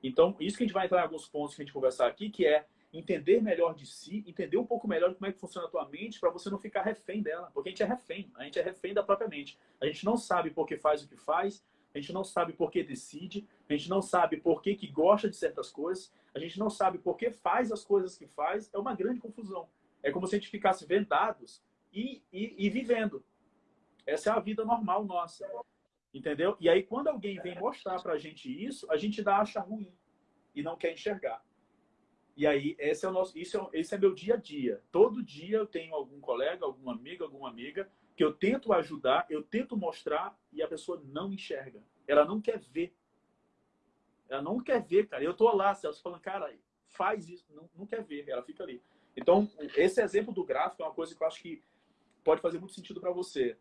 Então, isso que a gente vai entrar em alguns pontos que a gente conversar aqui, que é entender melhor de si, entender um pouco melhor como é que funciona a tua mente, para você não ficar refém dela. Porque a gente é refém, a gente é refém da própria mente. A gente não sabe por que faz o que faz, a gente não sabe por que decide, a gente não sabe por que, que gosta de certas coisas, a gente não sabe por que faz as coisas que faz, é uma grande confusão. É como se a gente ficasse vendados e, e, e vivendo. Essa é a vida normal nossa. Entendeu? E aí, quando alguém vem mostrar pra gente isso, a gente dá acha ruim e não quer enxergar. E aí, esse é o nosso, isso é, esse é meu dia a dia. Todo dia eu tenho algum colega, alguma amiga, alguma amiga que eu tento ajudar, eu tento mostrar e a pessoa não enxerga. Ela não quer ver. Ela não quer ver, cara. Eu tô lá, Celso, falando, cara, faz isso. Não, não quer ver. Ela fica ali. Então, esse exemplo do gráfico é uma coisa que eu acho que pode fazer muito sentido para você.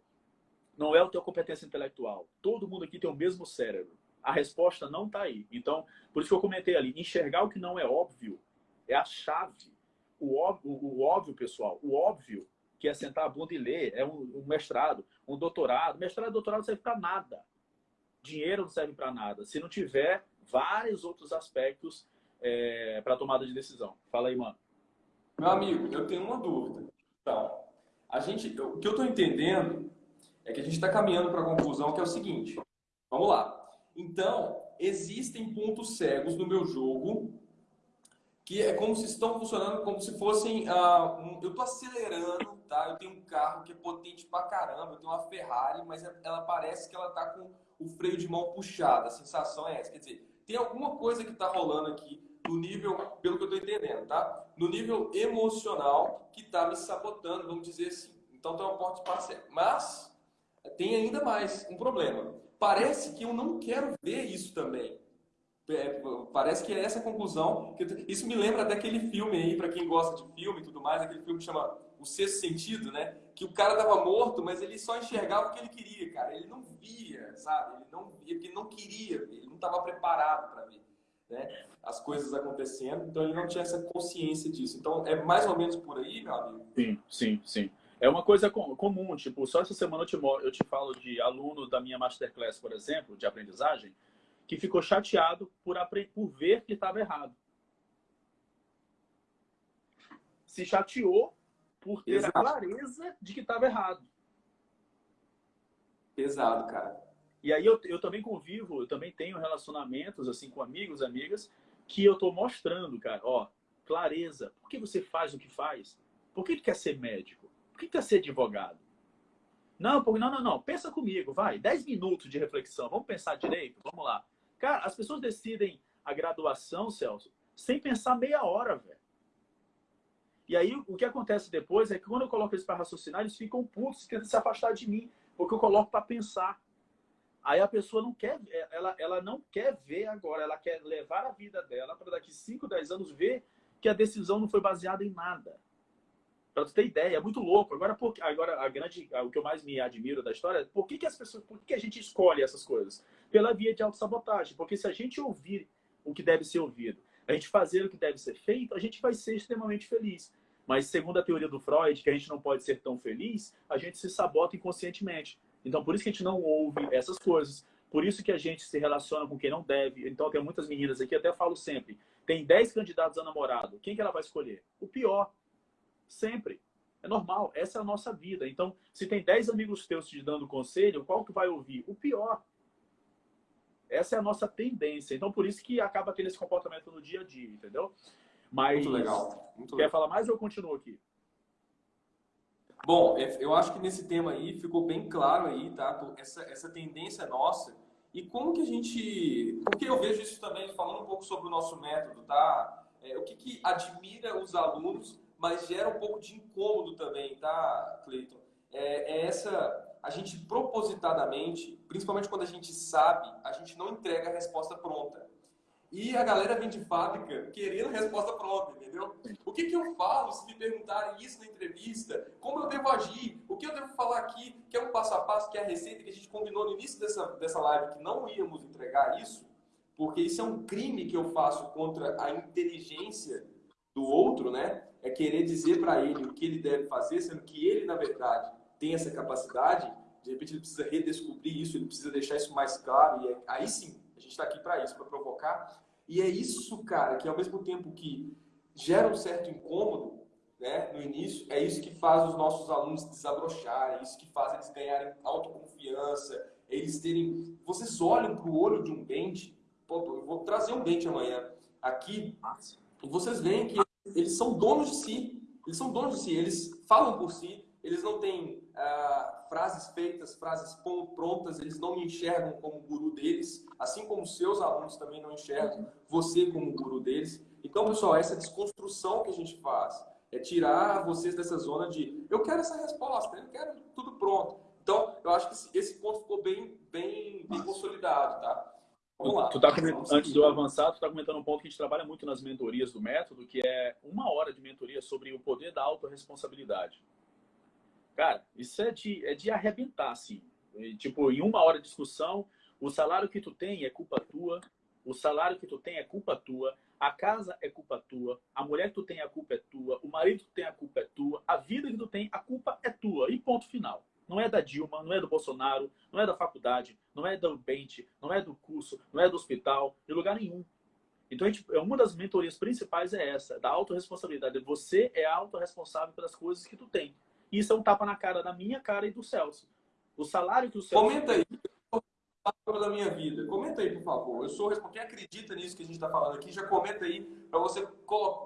Não é a tua competência intelectual. Todo mundo aqui tem o mesmo cérebro. A resposta não está aí. Então, por isso que eu comentei ali, enxergar o que não é óbvio é a chave. O óbvio, o óbvio pessoal, o óbvio que é sentar a bunda e ler, é um, um mestrado, um doutorado. Mestrado e doutorado não serve para nada. Dinheiro não serve para nada. Se não tiver vários outros aspectos é, para tomada de decisão. Fala aí, mano. Meu amigo, eu tenho uma dúvida. Então, a gente, o que eu estou entendendo é que a gente está caminhando para a conclusão que é o seguinte. Vamos lá. Então, existem pontos cegos no meu jogo que é como se estão funcionando como se fossem... Uh, um, eu estou acelerando, tá? Eu tenho um carro que é potente pra caramba, eu tenho uma Ferrari, mas é, ela parece que ela está com o freio de mão puxado. A sensação é essa. Quer dizer, tem alguma coisa que está rolando aqui no nível, pelo que eu estou entendendo, tá? No nível emocional que está me sabotando, vamos dizer assim. Então tem uma porta parcial. Mas tem ainda mais um problema. Parece que eu não quero ver isso também. É, parece que é essa a conclusão. Isso me lembra daquele filme aí, para quem gosta de filme e tudo mais, aquele filme que chama O Sexto Sentido, né? Que o cara tava morto, mas ele só enxergava o que ele queria, cara. Ele não via, sabe? Ele não via porque ele não queria ver, ele não estava preparado para ver né? as coisas acontecendo, então ele não tinha essa consciência disso. Então é mais ou menos por aí, meu amigo? Sim, sim, sim. É uma coisa comum, tipo, só essa semana eu te, eu te falo de aluno da minha masterclass, por exemplo, de aprendizagem, que ficou chateado por, por ver que estava errado. Se chateou por ter Exato. a clareza de que estava errado. Pesado, cara. E aí eu, eu também convivo, eu também tenho relacionamentos assim com amigos, amigas, que eu estou mostrando, cara, ó, clareza. Por que você faz o que faz? Por que tu quer ser médico? Por que tu quer ser advogado? Não, por, não, não, não. Pensa comigo, vai. Dez minutos de reflexão. Vamos pensar direito? Vamos lá. Cara, as pessoas decidem a graduação, Celso, sem pensar meia hora, velho. E aí, o que acontece depois é que quando eu coloco eles para raciocinar, eles ficam putos, tentam se afastar de mim, porque eu coloco para pensar. Aí a pessoa não quer, ela, ela não quer ver agora, ela quer levar a vida dela para daqui 5, 10 anos ver que a decisão não foi baseada em nada. Para você ter ideia, é muito louco. Agora, por, agora a grande, o que eu mais me admiro da história é por que, que as pessoas, por que, que a gente escolhe essas coisas? Pela via de autossabotagem. Porque se a gente ouvir o que deve ser ouvido, a gente fazer o que deve ser feito, a gente vai ser extremamente feliz. Mas segundo a teoria do Freud, que a gente não pode ser tão feliz, a gente se sabota inconscientemente. Então, por isso que a gente não ouve essas coisas. Por isso que a gente se relaciona com quem não deve. Então, tem muitas meninas aqui, até falo sempre, tem 10 candidatos a namorado. Quem que ela vai escolher? O pior. Sempre. É normal. Essa é a nossa vida. Então, se tem 10 amigos teus te dando conselho, qual que vai ouvir? O pior. Essa é a nossa tendência. Então, por isso que acaba tendo esse comportamento no dia a dia, entendeu? Mas, Muito legal. Muito quer legal. falar mais ou eu continuo aqui? Bom, é, eu acho que nesse tema aí ficou bem claro aí, tá? Essa, essa tendência nossa. E como que a gente... Porque eu vejo isso também, falando um pouco sobre o nosso método, tá? É, o que, que admira os alunos, mas gera um pouco de incômodo também, tá, Cleiton? É, é essa... A gente propositadamente, principalmente quando a gente sabe, a gente não entrega a resposta pronta. E a galera vem de fábrica querendo resposta pronta, entendeu? O que, que eu falo se me perguntarem isso na entrevista? Como eu devo agir? O que eu devo falar aqui? Que é um passo a passo, que é a receita que a gente combinou no início dessa, dessa live, que não íamos entregar isso, porque isso é um crime que eu faço contra a inteligência do outro, né? É querer dizer para ele o que ele deve fazer, sendo que ele, na verdade, tem essa capacidade. De repente, ele precisa redescobrir isso, ele precisa deixar isso mais claro. E aí sim, a gente está aqui para isso, para provocar. E é isso, cara, que ao mesmo tempo que gera um certo incômodo né, no início, é isso que faz os nossos alunos desabrocharem, é isso que faz eles ganharem autoconfiança, eles terem... Vocês olham para o olho de um dente, pô, eu vou trazer um dente amanhã aqui, e vocês veem que eles são donos de si, eles são donos de si, eles falam por si, eles não têm ah, frases feitas, frases prontas, eles não me enxergam como guru deles, assim como seus alunos também não enxergam você como guru deles. Então, pessoal, essa desconstrução que a gente faz é tirar vocês dessa zona de eu quero essa resposta, eu quero tudo pronto. Então, eu acho que esse ponto ficou bem, bem, bem consolidado, tá? Vamos lá. Tu tá antes de eu avançar, tu está comentando um ponto que a gente trabalha muito nas mentorias do método, que é uma hora de mentoria sobre o poder da autorresponsabilidade. Cara, isso é de, é de arrebentar, assim. E, tipo, em uma hora de discussão, o salário que tu tem é culpa tua, o salário que tu tem é culpa tua, a casa é culpa tua, a mulher que tu tem a culpa é tua, o marido que tu tem a culpa é tua, a vida que tu tem, a culpa é tua. E ponto final. Não é da Dilma, não é do Bolsonaro, não é da faculdade, não é do Bente, não é do curso, não é do hospital, de lugar nenhum. Então, gente, é uma das mentorias principais é essa, da autorresponsabilidade. Você é autorresponsável pelas coisas que tu tem. Isso é um tapa na cara da minha cara e do Celso. O salário que o Celso... Comenta aí da minha vida. Comenta aí, por favor. Eu sou Quem acredita nisso que a gente está falando aqui, já comenta aí para você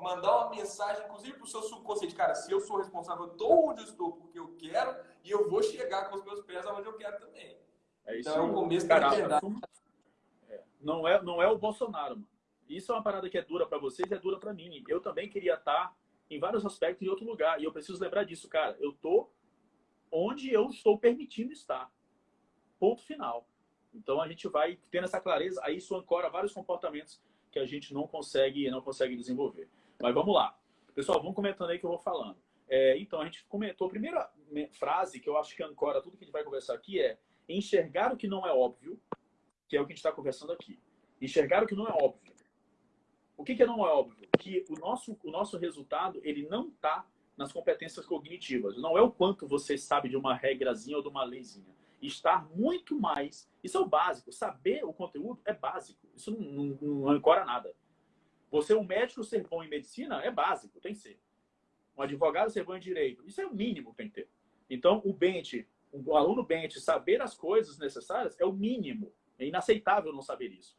mandar uma mensagem, inclusive para o seu subconsciente. Cara, se eu sou responsável, eu estou onde eu estou porque eu quero e eu vou chegar com os meus pés aonde eu quero também. É isso então é o começo da verdade. É. Não, é, não é o Bolsonaro, mano. Isso é uma parada que é dura para vocês e é dura para mim. Eu também queria estar em vários aspectos em outro lugar. E eu preciso lembrar disso, cara. Eu tô onde eu estou permitindo estar. Ponto final. Então a gente vai tendo essa clareza, aí isso ancora vários comportamentos que a gente não consegue, não consegue desenvolver. Mas vamos lá. Pessoal, vamos comentando aí que eu vou falando. É, então, a gente comentou, a primeira frase que eu acho que ancora tudo que a gente vai conversar aqui é enxergar o que não é óbvio, que é o que a gente está conversando aqui. Enxergar o que não é óbvio. O que, que não é óbvio? Que o nosso, o nosso resultado ele não está nas competências cognitivas. Não é o quanto você sabe de uma regrazinha ou de uma leizinha. Estar muito mais. Isso é o básico. Saber o conteúdo é básico. Isso não, não, não ancora nada. Você, um médico, ser bom em medicina é básico, tem que ser. Um advogado ser bom em direito, isso é o mínimo que tem que ter. Então, o Bente, o aluno Bente, saber as coisas necessárias é o mínimo. É inaceitável não saber isso.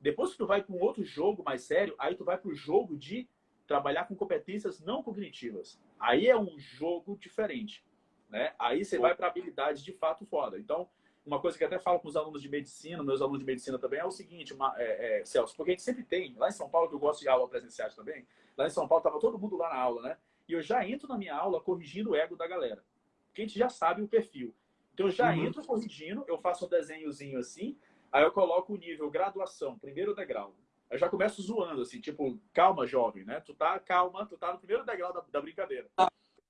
Depois que tu vai para um outro jogo mais sério, aí tu vai para o jogo de trabalhar com competências não cognitivas. Aí é um jogo diferente. Né? Aí você vai para habilidades de fato foda. Então, uma coisa que até falo com os alunos de medicina, meus alunos de medicina também, é o seguinte, uma, é, é, Celso, porque a gente sempre tem, lá em São Paulo, que eu gosto de aula presenciais também, lá em São Paulo estava todo mundo lá na aula, né? E eu já entro na minha aula corrigindo o ego da galera. Porque a gente já sabe o perfil. Então eu já uhum. entro corrigindo, eu faço um desenhozinho assim, Aí eu coloco o nível graduação, primeiro degrau. Eu já começo zoando, assim, tipo, calma, jovem, né? Tu tá, calma, tu tá no primeiro degrau da, da brincadeira.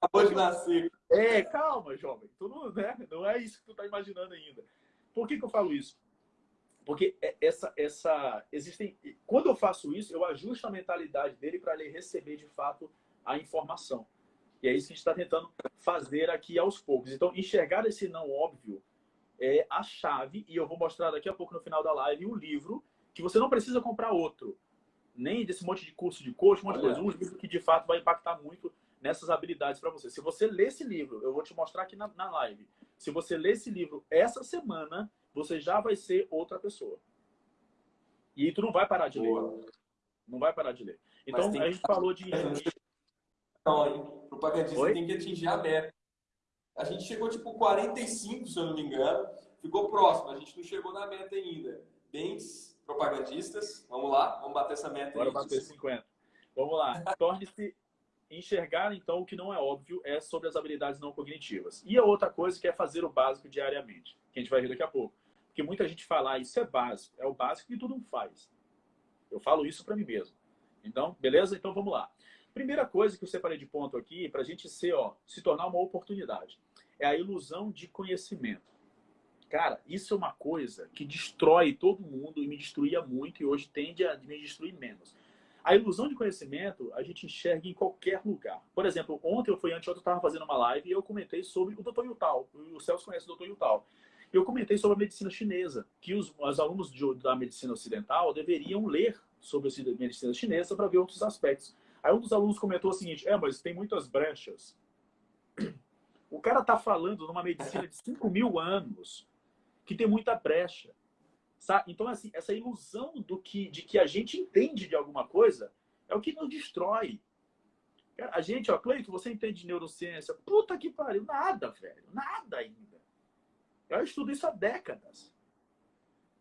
Acabou de nascer. É, calma, jovem. Tu não, né? não é isso que tu tá imaginando ainda. Por que, que eu falo isso? Porque é, essa, essa, existem, quando eu faço isso, eu ajusto a mentalidade dele para ele receber de fato a informação. E é isso que a gente está tentando fazer aqui aos poucos. Então, enxergar esse não óbvio é a chave, e eu vou mostrar daqui a pouco no final da live um livro que você não precisa comprar outro, nem desse monte de curso de coach, um monte de coisa. Um livro que de fato vai impactar muito nessas habilidades para você. Se você ler esse livro, eu vou te mostrar aqui na, na live. Se você ler esse livro essa semana, você já vai ser outra pessoa. E tu não vai parar de Boa. ler. Não vai parar de ler. Então, a gente falou de... Não, propagandista tem que atingir a meta. A gente chegou tipo 45, se eu não me engano. Ficou próximo, a gente não chegou na meta ainda. Bens propagandistas, vamos lá, vamos bater essa meta Bora aí. Bora bater 50. Vamos lá. Torne-se enxergar, então, o que não é óbvio é sobre as habilidades não cognitivas. E a outra coisa que é fazer o básico diariamente, que a gente vai ver daqui a pouco. Porque muita gente fala, ah, isso é básico, é o básico que todo mundo faz. Eu falo isso para mim mesmo. Então, beleza? Então vamos lá. Primeira coisa que eu separei de ponto aqui, para a gente ser, ó, se tornar uma oportunidade, é a ilusão de conhecimento. Cara, isso é uma coisa que destrói todo mundo e me destruía muito e hoje tende a me destruir menos. A ilusão de conhecimento a gente enxerga em qualquer lugar. Por exemplo, ontem eu fui antes, eu estava fazendo uma live e eu comentei sobre o Dr. Yutal. O Celso conhece o Dr. Yutal. Eu comentei sobre a medicina chinesa, que os, os alunos de, da medicina ocidental deveriam ler sobre a medicina chinesa para ver outros aspectos. Aí um dos alunos comentou o seguinte, é, mas tem muitas brechas. O cara está falando numa medicina de 5 mil anos que tem muita brecha. Sabe? Então, assim, essa ilusão do que, de que a gente entende de alguma coisa é o que nos destrói. A gente, ó, Cleito, você entende de neurociência? Puta que pariu, nada, velho, nada ainda. Eu estudo isso há décadas.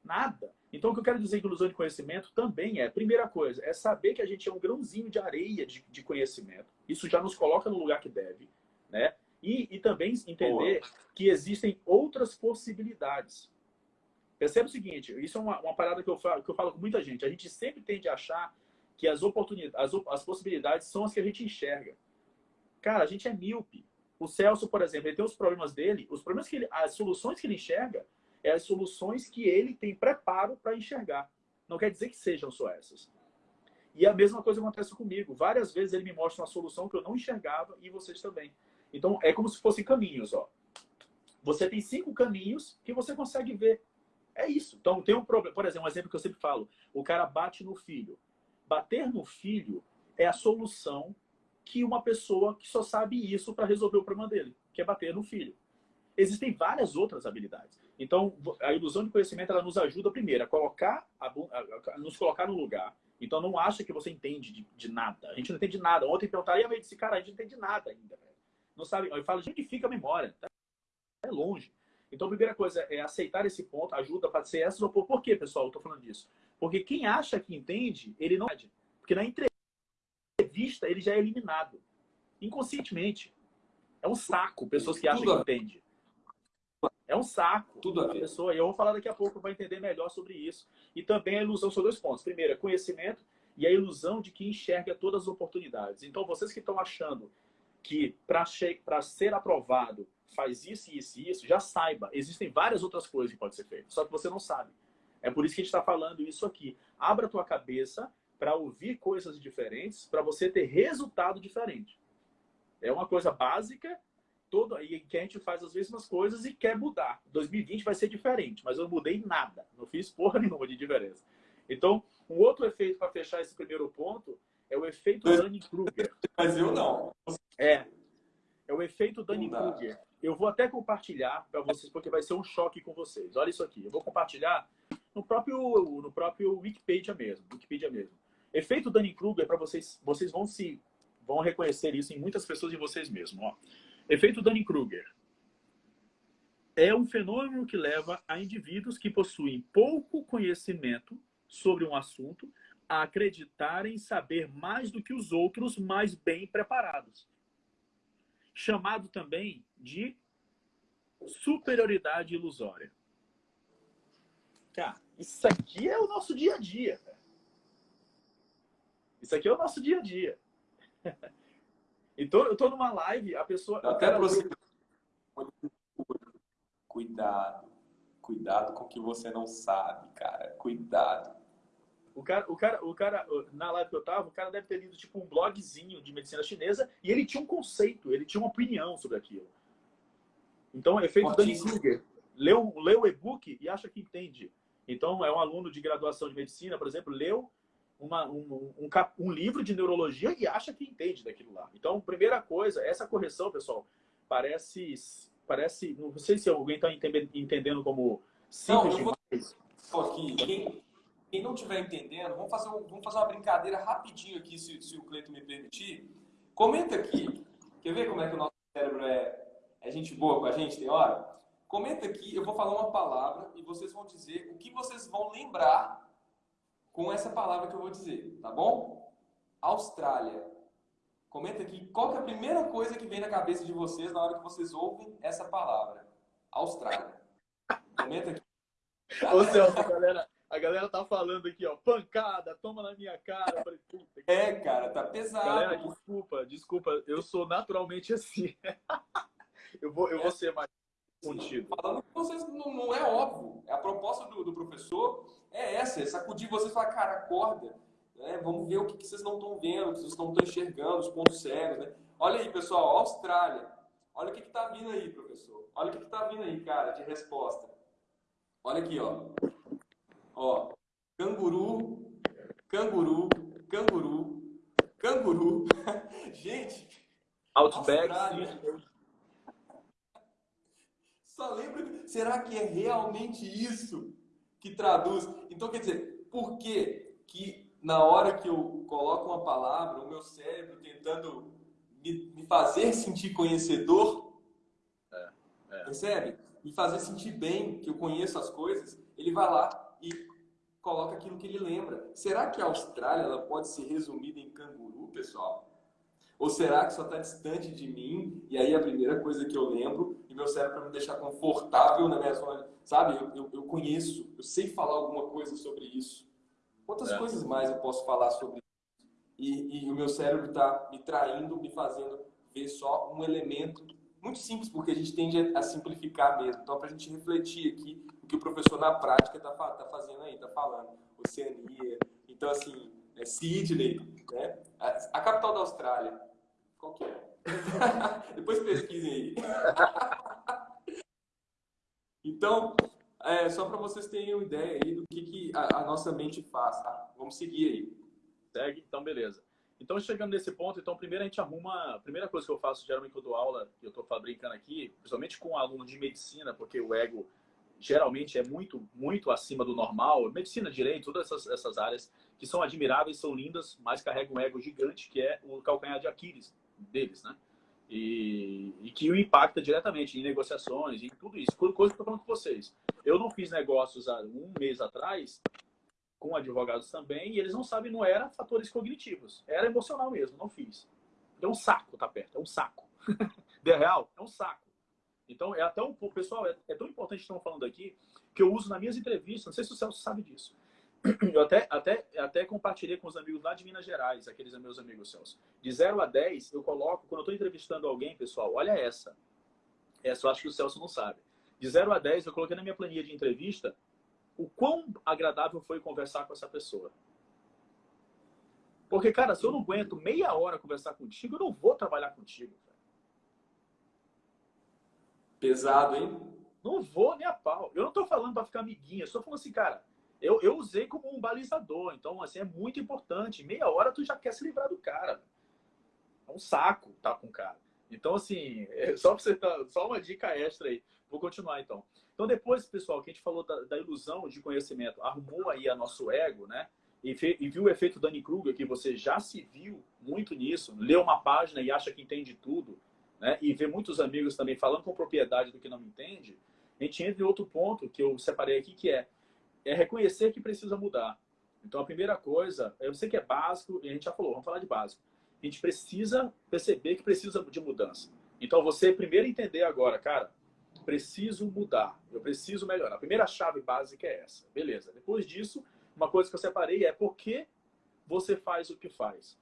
Nada. Então, o que eu quero dizer com ilusão de conhecimento também é, primeira coisa, é saber que a gente é um grãozinho de areia de, de conhecimento. Isso já nos coloca no lugar que deve, né? E, e também entender Boa. que existem outras possibilidades. Percebe o seguinte, isso é uma, uma parada que eu, falo, que eu falo com muita gente. A gente sempre tende a achar que as oportunidades, as, as possibilidades são as que a gente enxerga. Cara, a gente é míope. O Celso, por exemplo, ele tem os problemas dele, os problemas que ele, as soluções que ele enxerga é as soluções que ele tem preparo para enxergar. Não quer dizer que sejam só essas. E a mesma coisa acontece comigo. Várias vezes ele me mostra uma solução que eu não enxergava e vocês também. Então, é como se fossem caminhos, ó. Você tem cinco caminhos que você consegue ver. É isso. Então, tem um problema. Por exemplo, um exemplo que eu sempre falo. O cara bate no filho. Bater no filho é a solução que uma pessoa que só sabe isso para resolver o problema dele, que é bater no filho. Existem várias outras habilidades. Então, a ilusão de conhecimento ela nos ajuda, primeiro, a colocar, a, a, nos colocar no lugar. Então, não acha que você entende de, de, nada. A gente não entende nada. Ontem perguntaram, e a disse, cara, a gente não entende nada ainda. Não sabe. Eu falo, gente, fica a memória. Tá? É longe. Então, a primeira coisa é aceitar esse ponto, ajuda para ser essa. Por quê, pessoal? Eu estou falando disso. Porque quem acha que entende, ele não entende. Porque na entrevista, ele já é eliminado. Inconscientemente. É um saco, pessoas que acham que entende. É um saco. Tudo a, pessoa. E eu vou falar daqui a pouco para entender melhor sobre isso. E também a ilusão são dois pontos. Primeiro, é conhecimento e a ilusão de que enxerga todas as oportunidades. Então, vocês que estão achando que para ser aprovado faz isso, isso e isso, já saiba. Existem várias outras coisas que podem ser feitas, só que você não sabe. É por isso que a gente está falando isso aqui. Abra a tua cabeça para ouvir coisas diferentes, para você ter resultado diferente. É uma coisa básica todo e que a gente faz as mesmas coisas e quer mudar. 2020 vai ser diferente, mas eu não mudei nada, não fiz porra nenhuma de diferença. Então, um outro efeito para fechar esse primeiro ponto é o efeito Dunning-Kruger. Mas eu não. É. É o efeito Dunning-Kruger. Eu vou até compartilhar para vocês, porque vai ser um choque com vocês. Olha isso aqui. Eu vou compartilhar no próprio, no próprio Wikipedia mesmo. Wikipedia mesmo. Efeito Dunning-Kruger, para vocês, vocês vão se vão reconhecer isso em muitas pessoas e vocês mesmos. Ó. Efeito Dunning-Kruger é um fenômeno que leva a indivíduos que possuem pouco conhecimento sobre um assunto a acreditarem saber mais do que os outros mais bem preparados. Chamado também de superioridade ilusória. Cara, isso aqui é o nosso dia a dia. Isso aqui é o nosso dia a dia. Então, eu tô numa live, a pessoa. Até cara... você... Cuidado. Cuidado com o que você não sabe, cara. Cuidado. O cara, o cara, o cara, na live que eu tava, o cara deve ter lido tipo um blogzinho de medicina chinesa e ele tinha um conceito, ele tinha uma opinião sobre aquilo. Então, efeito Danny Kruger. Leu, leu o e-book e acha que entende. Então, é um aluno de graduação de medicina, por exemplo, leu uma, um, um, um, livro de neurologia e acha que entende daquilo lá. Então, primeira coisa, essa correção, pessoal, parece. parece não sei se alguém está entendendo como simples não, demais. Vou... Aqui, quem, não estiver entendendo, vamos fazer, vamos fazer uma brincadeira rapidinho aqui, se, se o Cleito me permitir. Comenta aqui. Quer ver como é que o nosso cérebro é, É gente boa com a gente, tem hora? Comenta aqui, eu vou falar uma palavra e vocês vão dizer o que vocês vão lembrar com essa palavra que eu vou dizer, tá bom? Austrália. Comenta aqui qual é a primeira coisa que vem na cabeça de vocês na hora que vocês ouvem essa palavra. Austrália. Comenta aqui. Ô Celso, galera, a galera tá falando aqui, ó, pancada, toma na minha cara. Falei, puta, é, cara, tá pesado. Galera, desculpa, desculpa, eu sou naturalmente assim. eu vou, eu vou ser mais contido. Falando que vocês não, não, é óbvio. A proposta do, do, professor é essa, é sacudir vocês e falar, cara, acorda. Né? Vamos ver o que, que vocês não estão vendo, o que vocês não estão enxergando, os pontos cegos. Né? Olha aí, pessoal, Austrália. Olha o que está vindo aí, professor. Olha o que está vindo aí, cara, de resposta. Olha aqui, ó. Ó, canguru, canguru, canguru, canguru. Gente, Outback, Só lembra, será que é realmente isso que traduz? Então, quer dizer, por que que na hora que eu coloco uma palavra, o meu cérebro tentando me, me fazer sentir conhecedor, é, é. percebe? Me fazer sentir bem, que eu conheço as coisas, ele vai lá e coloca aquilo que ele lembra. Será que a Austrália ela pode ser resumida em canguru, pessoal? Ou será que só está distante de mim e aí a primeira coisa que eu lembro e meu cérebro para me deixar confortável na minha zona, sabe? Eu, eu, eu, conheço, eu sei falar alguma coisa sobre isso. Quantas é. coisas mais eu posso falar sobre isso? E, e o meu cérebro está me traindo, me fazendo ver só um elemento muito simples, porque a gente tende a simplificar mesmo. Então, para a gente refletir aqui o que o professor na prática está tá fazendo aí, está falando. Oceania. Então, assim, é Sydney, né? A, a capital da Austrália. Qual que é? Depois pesquisem aí. então, é, só para vocês terem uma ideia aí do que, que a, a, nossa mente faz, tá? Vamos seguir aí. Segue? Então, beleza. Então, chegando nesse ponto, então, primeiro a gente arruma... A primeira coisa que eu faço, geralmente, quando eu dou aula, que eu estou brincando aqui, principalmente com um aluno de medicina, porque o ego geralmente é muito, muito acima do normal. Medicina, direito, todas essas, essas áreas que são admiráveis, são lindas, mas carregam um ego gigante, que é o calcanhar de Aquiles deles, né? E, e, que o impacta diretamente em negociações, em tudo isso. Coisa que eu estou falando com vocês. Eu não fiz negócios há um mês atrás com advogados também e eles não sabem, não era fatores cognitivos, era emocional mesmo, não fiz. É um saco tá perto, é um saco. De real, é um saco. Então, é até um pessoal, é, é tão importante que estamos falando aqui, que eu uso nas minhas entrevistas, não sei se o Celso sabe disso. Eu até, até, até compartilhei com os amigos lá de Minas Gerais, aqueles meus amigos Celso. De 0 a 10, eu coloco, quando eu estou entrevistando alguém, pessoal, olha essa. Essa eu acho que o Celso não sabe. De 0 a 10, eu coloquei na minha planilha de entrevista o quão agradável foi conversar com essa pessoa. Porque, cara, se eu não aguento meia hora conversar contigo, eu não vou trabalhar contigo. Pesado, hein? Não vou nem a pau. Eu não tô falando para ficar amiguinha, eu só falando assim, cara, eu, eu usei como um balizador. Então, assim, é muito importante. Meia hora tu já quer se livrar do cara. É um saco tá com o cara. Então, assim, é só, pra você tá, só uma dica extra aí. Vou continuar, então. Então, depois, pessoal, que a gente falou da, da ilusão de conhecimento, arrumou aí a nosso ego, né? E, fe, e viu o efeito Danny Kruger, que você já se viu muito nisso, lê uma página e acha que entende tudo, né? E vê muitos amigos também falando com propriedade do que não entende. A gente entra em outro ponto que eu separei aqui, que é é reconhecer que precisa mudar. Então, a primeira coisa, eu sei que é básico, e a gente já falou, vamos falar de básico. A gente precisa perceber que precisa de mudança. Então, você primeiro entender agora, cara, preciso mudar, eu preciso melhorar. A primeira chave básica é essa, beleza. Depois disso, uma coisa que eu separei é por que você faz o que faz.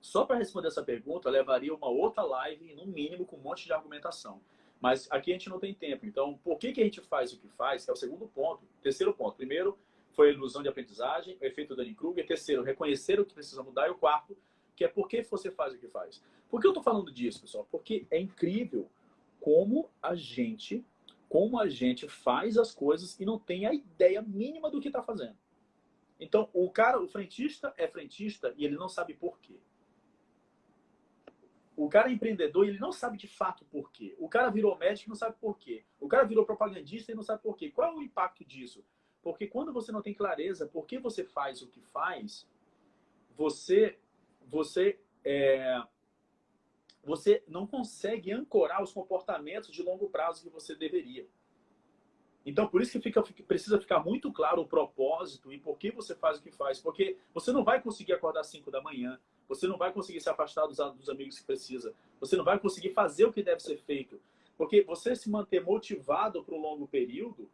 Só para responder essa pergunta, levaria uma outra live, no mínimo, com um monte de argumentação. Mas aqui a gente não tem tempo. Então, por que, que a gente faz o que faz? É o segundo ponto. Terceiro ponto. Primeiro, foi a ilusão de aprendizagem, o efeito Dunning-Kruger. Terceiro, reconhecer o que precisa mudar. E o quarto, que é por que você faz o que faz. Por que eu estou falando disso, pessoal? Porque é incrível como a gente, como a gente faz as coisas e não tem a ideia mínima do que está fazendo. Então, o cara, o frentista é frentista e ele não sabe por quê. O cara é empreendedor e ele não sabe de fato por quê. O cara virou médico e não sabe por quê. O cara virou propagandista e não sabe por quê. Qual é o impacto disso? Porque quando você não tem clareza por que você faz o que faz, você, você, é, você não consegue ancorar os comportamentos de longo prazo que você deveria. Então, por isso que fica, precisa ficar muito claro o propósito e por que você faz o que faz. Porque você não vai conseguir acordar às 5 da manhã, você não vai conseguir se afastar dos, dos amigos que precisa, você não vai conseguir fazer o que deve ser feito. Porque você se manter motivado para um longo período,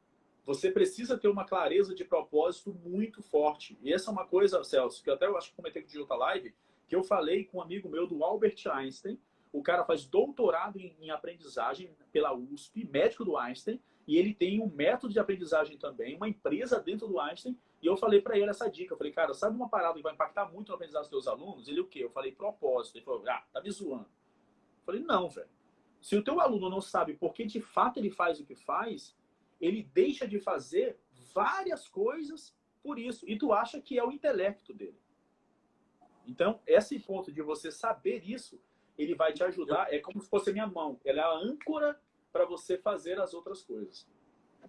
você precisa ter uma clareza de propósito muito forte. E essa é uma coisa, Celso, que até eu acho que comentei com o outra live, que eu falei com um amigo meu do Albert Einstein. O cara faz doutorado em, em aprendizagem pela USP, médico do Einstein, e ele tem um método de aprendizagem também, uma empresa dentro do Einstein. E eu falei para ele essa dica. Eu falei, cara, sabe uma parada que vai impactar muito no aprendizagem dos teus alunos? Ele o quê? Eu falei, propósito. Ele falou, ah, tá me zoando. Eu falei, não, velho. Se o teu aluno não sabe por que de fato ele faz o que faz, ele deixa de fazer várias coisas por isso. E tu acha que é o intelecto dele. Então, esse ponto de você saber isso, ele vai te ajudar. É como se fosse a minha mão. Ela é a âncora para você fazer as outras coisas.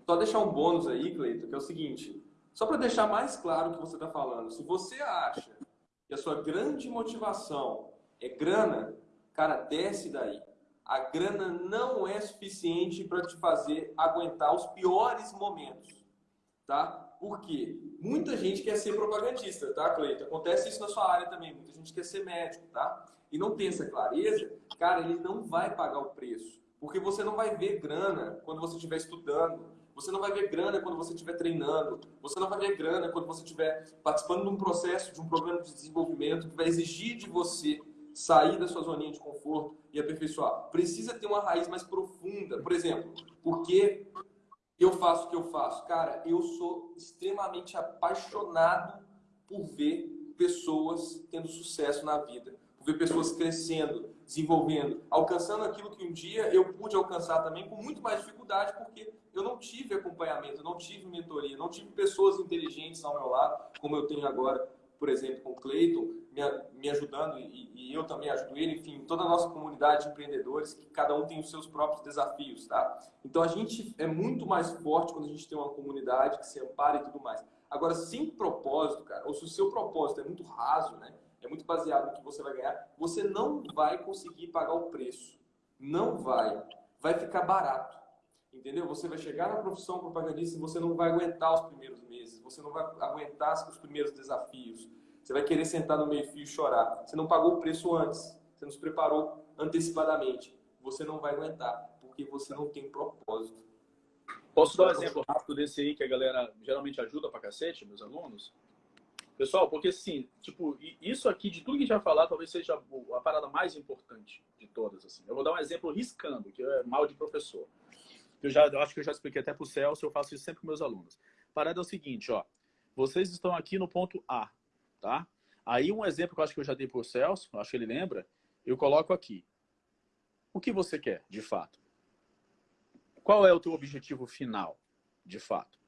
Só deixar um bônus aí, Cleiton, que é o seguinte. Só para deixar mais claro o que você está falando. Se você acha que a sua grande motivação é grana, cara, desce daí a grana não é suficiente para te fazer aguentar os piores momentos, tá? Por quê? Muita gente quer ser propagandista, tá, Cleiton? Acontece isso na sua área também. Muita gente quer ser médico, tá? E não tem essa clareza, cara, ele não vai pagar o preço. Porque você não vai ver grana quando você estiver estudando. Você não vai ver grana quando você estiver treinando. Você não vai ver grana quando você estiver participando de um processo, de um programa de desenvolvimento que vai exigir de você sair da sua zoninha de conforto e aperfeiçoar. Precisa ter uma raiz mais profunda. Por exemplo, por que eu faço o que eu faço? Cara, eu sou extremamente apaixonado por ver pessoas tendo sucesso na vida, ver pessoas crescendo, desenvolvendo, alcançando aquilo que um dia eu pude alcançar também com muito mais dificuldade, porque eu não tive acompanhamento, não tive mentoria, não tive pessoas inteligentes ao meu lado, como eu tenho agora por exemplo, com o Cleiton, me, me ajudando e, e, eu também ajudo ele, enfim, toda a nossa comunidade de empreendedores, que cada um tem os seus próprios desafios, tá? Então a gente é muito mais forte quando a gente tem uma comunidade que se ampara e tudo mais. Agora, sem propósito, cara, ou se o seu propósito é muito raso, né? É muito baseado no que você vai ganhar, você não vai conseguir pagar o preço. Não vai. Vai ficar barato. Entendeu? Você vai chegar na profissão propagandista e você não vai aguentar os primeiros meses, você não vai aguentar os primeiros desafios. Você vai querer sentar no meio-fio e chorar. Você não pagou o preço antes, você não se preparou antecipadamente. Você não vai aguentar, porque você não tem propósito. Posso dar um exemplo rápido desse aí que a galera geralmente ajuda pra cacete, meus alunos? Pessoal, porque assim, tipo, isso aqui, de tudo que a gente vai falar, talvez seja a parada mais importante de todas. Assim. Eu vou dar um exemplo riscando, que é mal de professor eu já eu acho que eu já expliquei até para o Celso, eu faço isso sempre com meus alunos. Parada é o seguinte, ó. Vocês estão aqui no ponto A, tá? Aí um exemplo que eu acho que eu já dei para o Celso, acho que ele lembra, eu coloco aqui. O que você quer, de fato? Qual é o teu objetivo final, de fato?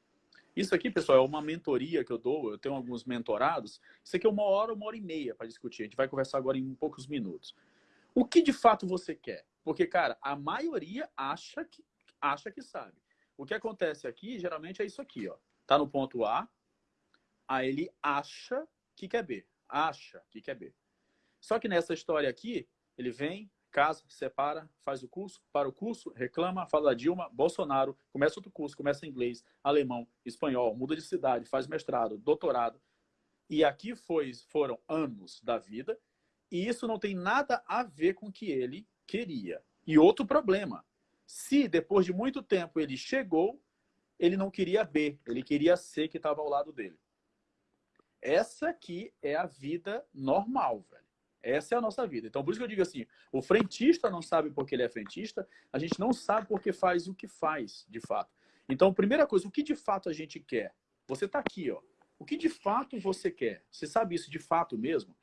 Isso aqui, pessoal, é uma mentoria que eu dou, eu tenho alguns mentorados. Isso aqui é uma hora, uma hora e meia para discutir. A gente vai conversar agora em poucos minutos. O que de fato você quer? Porque, cara, a maioria acha que acha que sabe. O que acontece aqui, geralmente, é isso aqui, ó. Tá no ponto A, aí ele acha que quer B. Acha que quer B. Só que nessa história aqui, ele vem, casa, separa, faz o curso, para o curso, reclama, fala da Dilma, Bolsonaro, começa outro curso, começa inglês, alemão, espanhol, muda de cidade, faz mestrado, doutorado. E aqui foi, foram anos da vida, e isso não tem nada a ver com o que ele queria. E outro problema, se depois de muito tempo ele chegou, ele não queria B, ele queria C que estava ao lado dele. Essa aqui é a vida normal, velho. Essa é a nossa vida. Então, por isso que eu digo assim, o frentista não sabe porque ele é frentista, a gente não sabe porque faz o que faz, de fato. Então, primeira coisa, o que de fato a gente quer? Você está aqui, ó. O que de fato você quer? Você sabe isso de fato mesmo?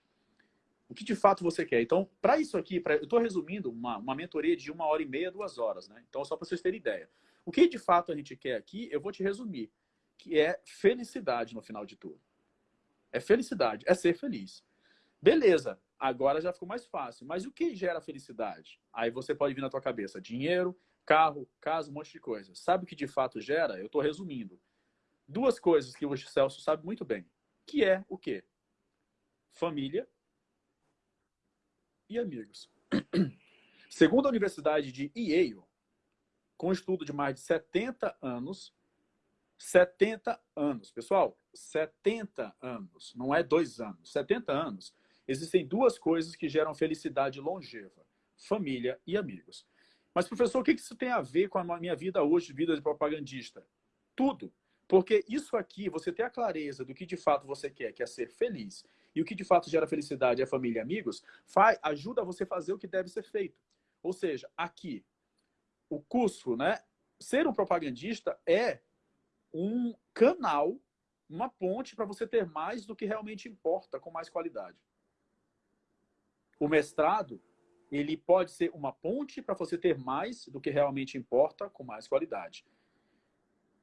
o que de fato você quer. Então, para isso aqui, pra, eu estou resumindo uma, uma mentoria de uma hora e meia, duas horas, né? Então, só para vocês terem ideia. O que de fato a gente quer aqui, eu vou te resumir, que é felicidade no final de tudo. É felicidade, é ser feliz. Beleza, agora já ficou mais fácil. Mas o que gera felicidade? Aí você pode vir na tua cabeça, dinheiro, carro, casa, um monte de coisa. Sabe o que de fato gera? Eu estou resumindo. Duas coisas que o Celso sabe muito bem. Que é o quê? Família e amigos. Segundo a Universidade de Yale, com estudo de mais de 70 anos, 70 anos, pessoal, 70 anos, não é dois anos, 70 anos, existem duas coisas que geram felicidade longeva: família e amigos. Mas, professor, o que isso tem a ver com a minha vida hoje, vida de propagandista? Tudo. Porque isso aqui, você ter a clareza do que de fato você quer, que é ser feliz, e o que de fato gera felicidade é família e amigos, faz, ajuda você a fazer o que deve ser feito. Ou seja, aqui, o curso, né? Ser um propagandista é um canal, uma ponte para você ter mais do que realmente importa, com mais qualidade. O mestrado, ele pode ser uma ponte para você ter mais do que realmente importa, com mais qualidade.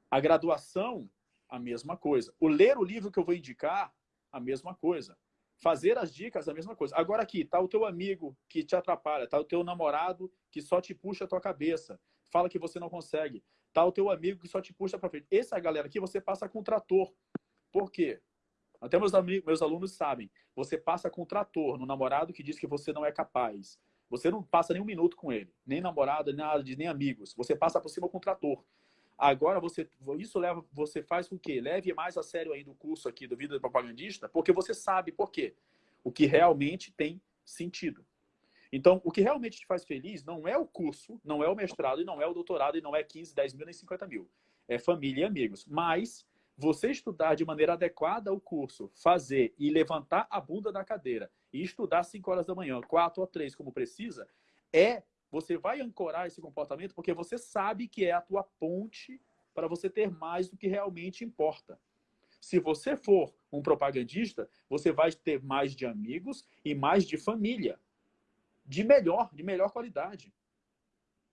A graduação, a mesma coisa. O ler o livro que eu vou indicar, a mesma coisa. Fazer as dicas, a mesma coisa. Agora aqui, tá o teu amigo que te atrapalha, tá o teu namorado que só te puxa a tua cabeça, fala que você não consegue. Tá o teu amigo que só te puxa para frente. Essa galera aqui você passa com trator. Por quê? Até meus, amigos, meus alunos sabem. Você passa com trator no namorado que diz que você não é capaz. Você não passa nem um minuto com ele. Nem namorado, nem nada, nem amigos. Você passa por cima com trator. Agora você, isso leva, você faz com que leve mais a sério ainda o curso aqui do Vida Propagandista, porque você sabe por quê. O que realmente tem sentido. Então, o que realmente te faz feliz não é o curso, não é o mestrado, e não é o doutorado, e não é 15, 10 mil, nem 50 mil. É família e amigos. Mas você estudar de maneira adequada o curso, fazer e levantar a bunda da cadeira e estudar 5 horas da manhã, 4 ou 3 como precisa, é você vai ancorar esse comportamento porque você sabe que é a tua ponte para você ter mais do que realmente importa. Se você for um propagandista, você vai ter mais de amigos e mais de família. De melhor, de melhor qualidade.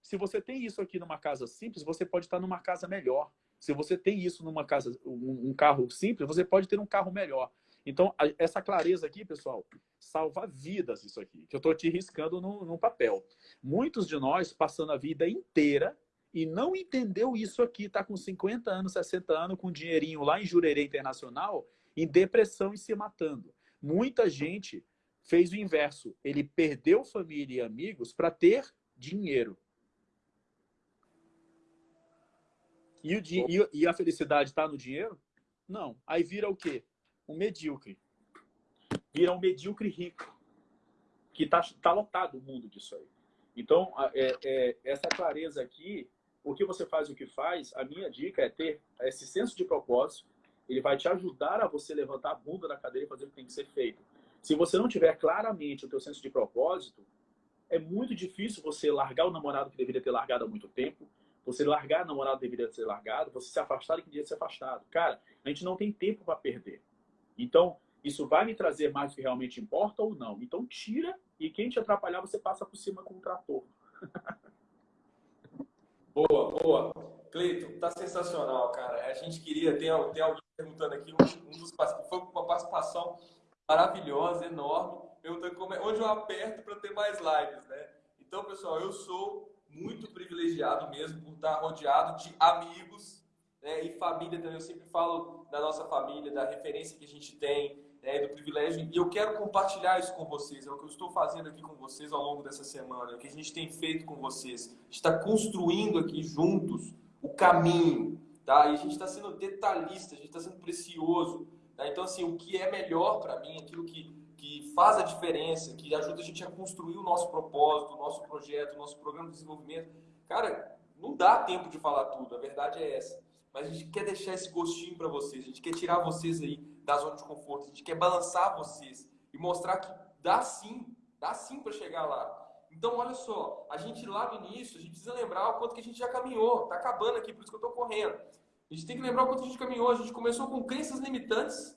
Se você tem isso aqui numa casa simples, você pode estar numa casa melhor. Se você tem isso numa casa, um, carro simples, você pode ter um carro melhor. Então, essa clareza aqui, pessoal, salva vidas isso aqui, que eu estou te riscando no, papel. Muitos de nós passando a vida inteira e não entendeu isso aqui, está com 50 anos, 60 anos, com dinheirinho lá em Jurerê Internacional, em depressão e se matando. Muita gente fez o inverso. Ele perdeu família e amigos para ter dinheiro. E, o, e a felicidade está no dinheiro? Não. Aí vira o quê? um medíocre. Vira um medíocre rico. Que está tá lotado o mundo disso aí. Então, é, é, essa clareza aqui, o que você faz o que faz, a minha dica é ter esse senso de propósito. Ele vai te ajudar a você levantar a bunda da cadeira e fazer o que tem que ser feito. Se você não tiver claramente o teu senso de propósito, é muito difícil você largar o namorado que deveria ter largado há muito tempo, você largar o namorado que deveria ser largado, você se afastar que deveria ser afastado. Cara, a gente não tem tempo para perder. Então, isso vai me trazer mais do que realmente importa ou não? Então, tira e quem te atrapalhar, você passa por cima com o trator. boa, boa. Cleiton, tá sensacional, cara. A gente queria, tem, tem alguém perguntando aqui, um, um dos foi uma participação maravilhosa, enorme, perguntando como é, onde eu aperto para ter mais lives, né? Então, pessoal, eu sou muito privilegiado mesmo por estar rodeado de amigos né? e família também. Eu sempre falo da nossa família, da referência que a gente tem, né? do privilégio. E eu quero compartilhar isso com vocês. É o que eu estou fazendo aqui com vocês ao longo dessa semana, é o que a gente tem feito com vocês. A gente está construindo aqui juntos o caminho, tá? E a gente está sendo detalhista, a gente está sendo precioso. Tá? Então, assim, o que é melhor para mim, aquilo que, que faz a diferença, que ajuda a gente a construir o nosso propósito, o nosso projeto, o nosso programa de desenvolvimento. Cara, não dá tempo de falar tudo, a verdade é essa mas a gente quer deixar esse gostinho para vocês, a gente quer tirar vocês aí da zona de conforto, a gente quer balançar vocês e mostrar que dá sim, dá sim para chegar lá. Então, olha só, a gente lá no início, a gente precisa lembrar o quanto que a gente já caminhou, tá acabando aqui, por isso que eu estou correndo. A gente tem que lembrar o quanto a gente caminhou, a gente começou com crenças limitantes,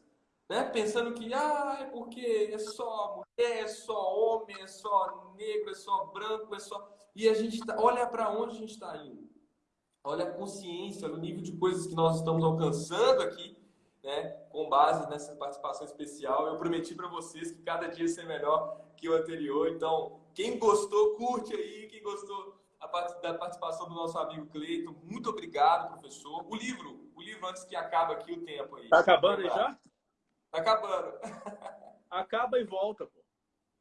né? Pensando que, ah, é porque é só mulher, é só homem, é só negro, é só branco, é só... E a gente tá... olha para onde a gente está indo olha a consciência, olha o nível de coisas que nós estamos alcançando aqui, né, com base nessa participação especial. Eu prometi para vocês que cada dia ser melhor que o anterior. Então, quem gostou, curte aí. Quem gostou da participação do nosso amigo Cleiton, muito obrigado, professor. O livro, o livro antes que acabe aqui o tempo aí. Tá acabando aí já? Tá acabando. Acaba e volta, pô.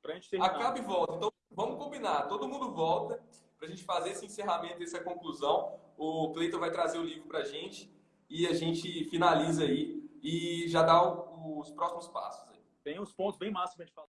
Pra gente terminar. Acaba e volta. Então, vamos combinar. Todo mundo volta para a gente fazer esse encerramento, essa conclusão. O Cleiton vai trazer o livro para a gente e a gente finaliza aí e já dá os próximos passos. Aí. Tem uns pontos bem máximos pra gente falar.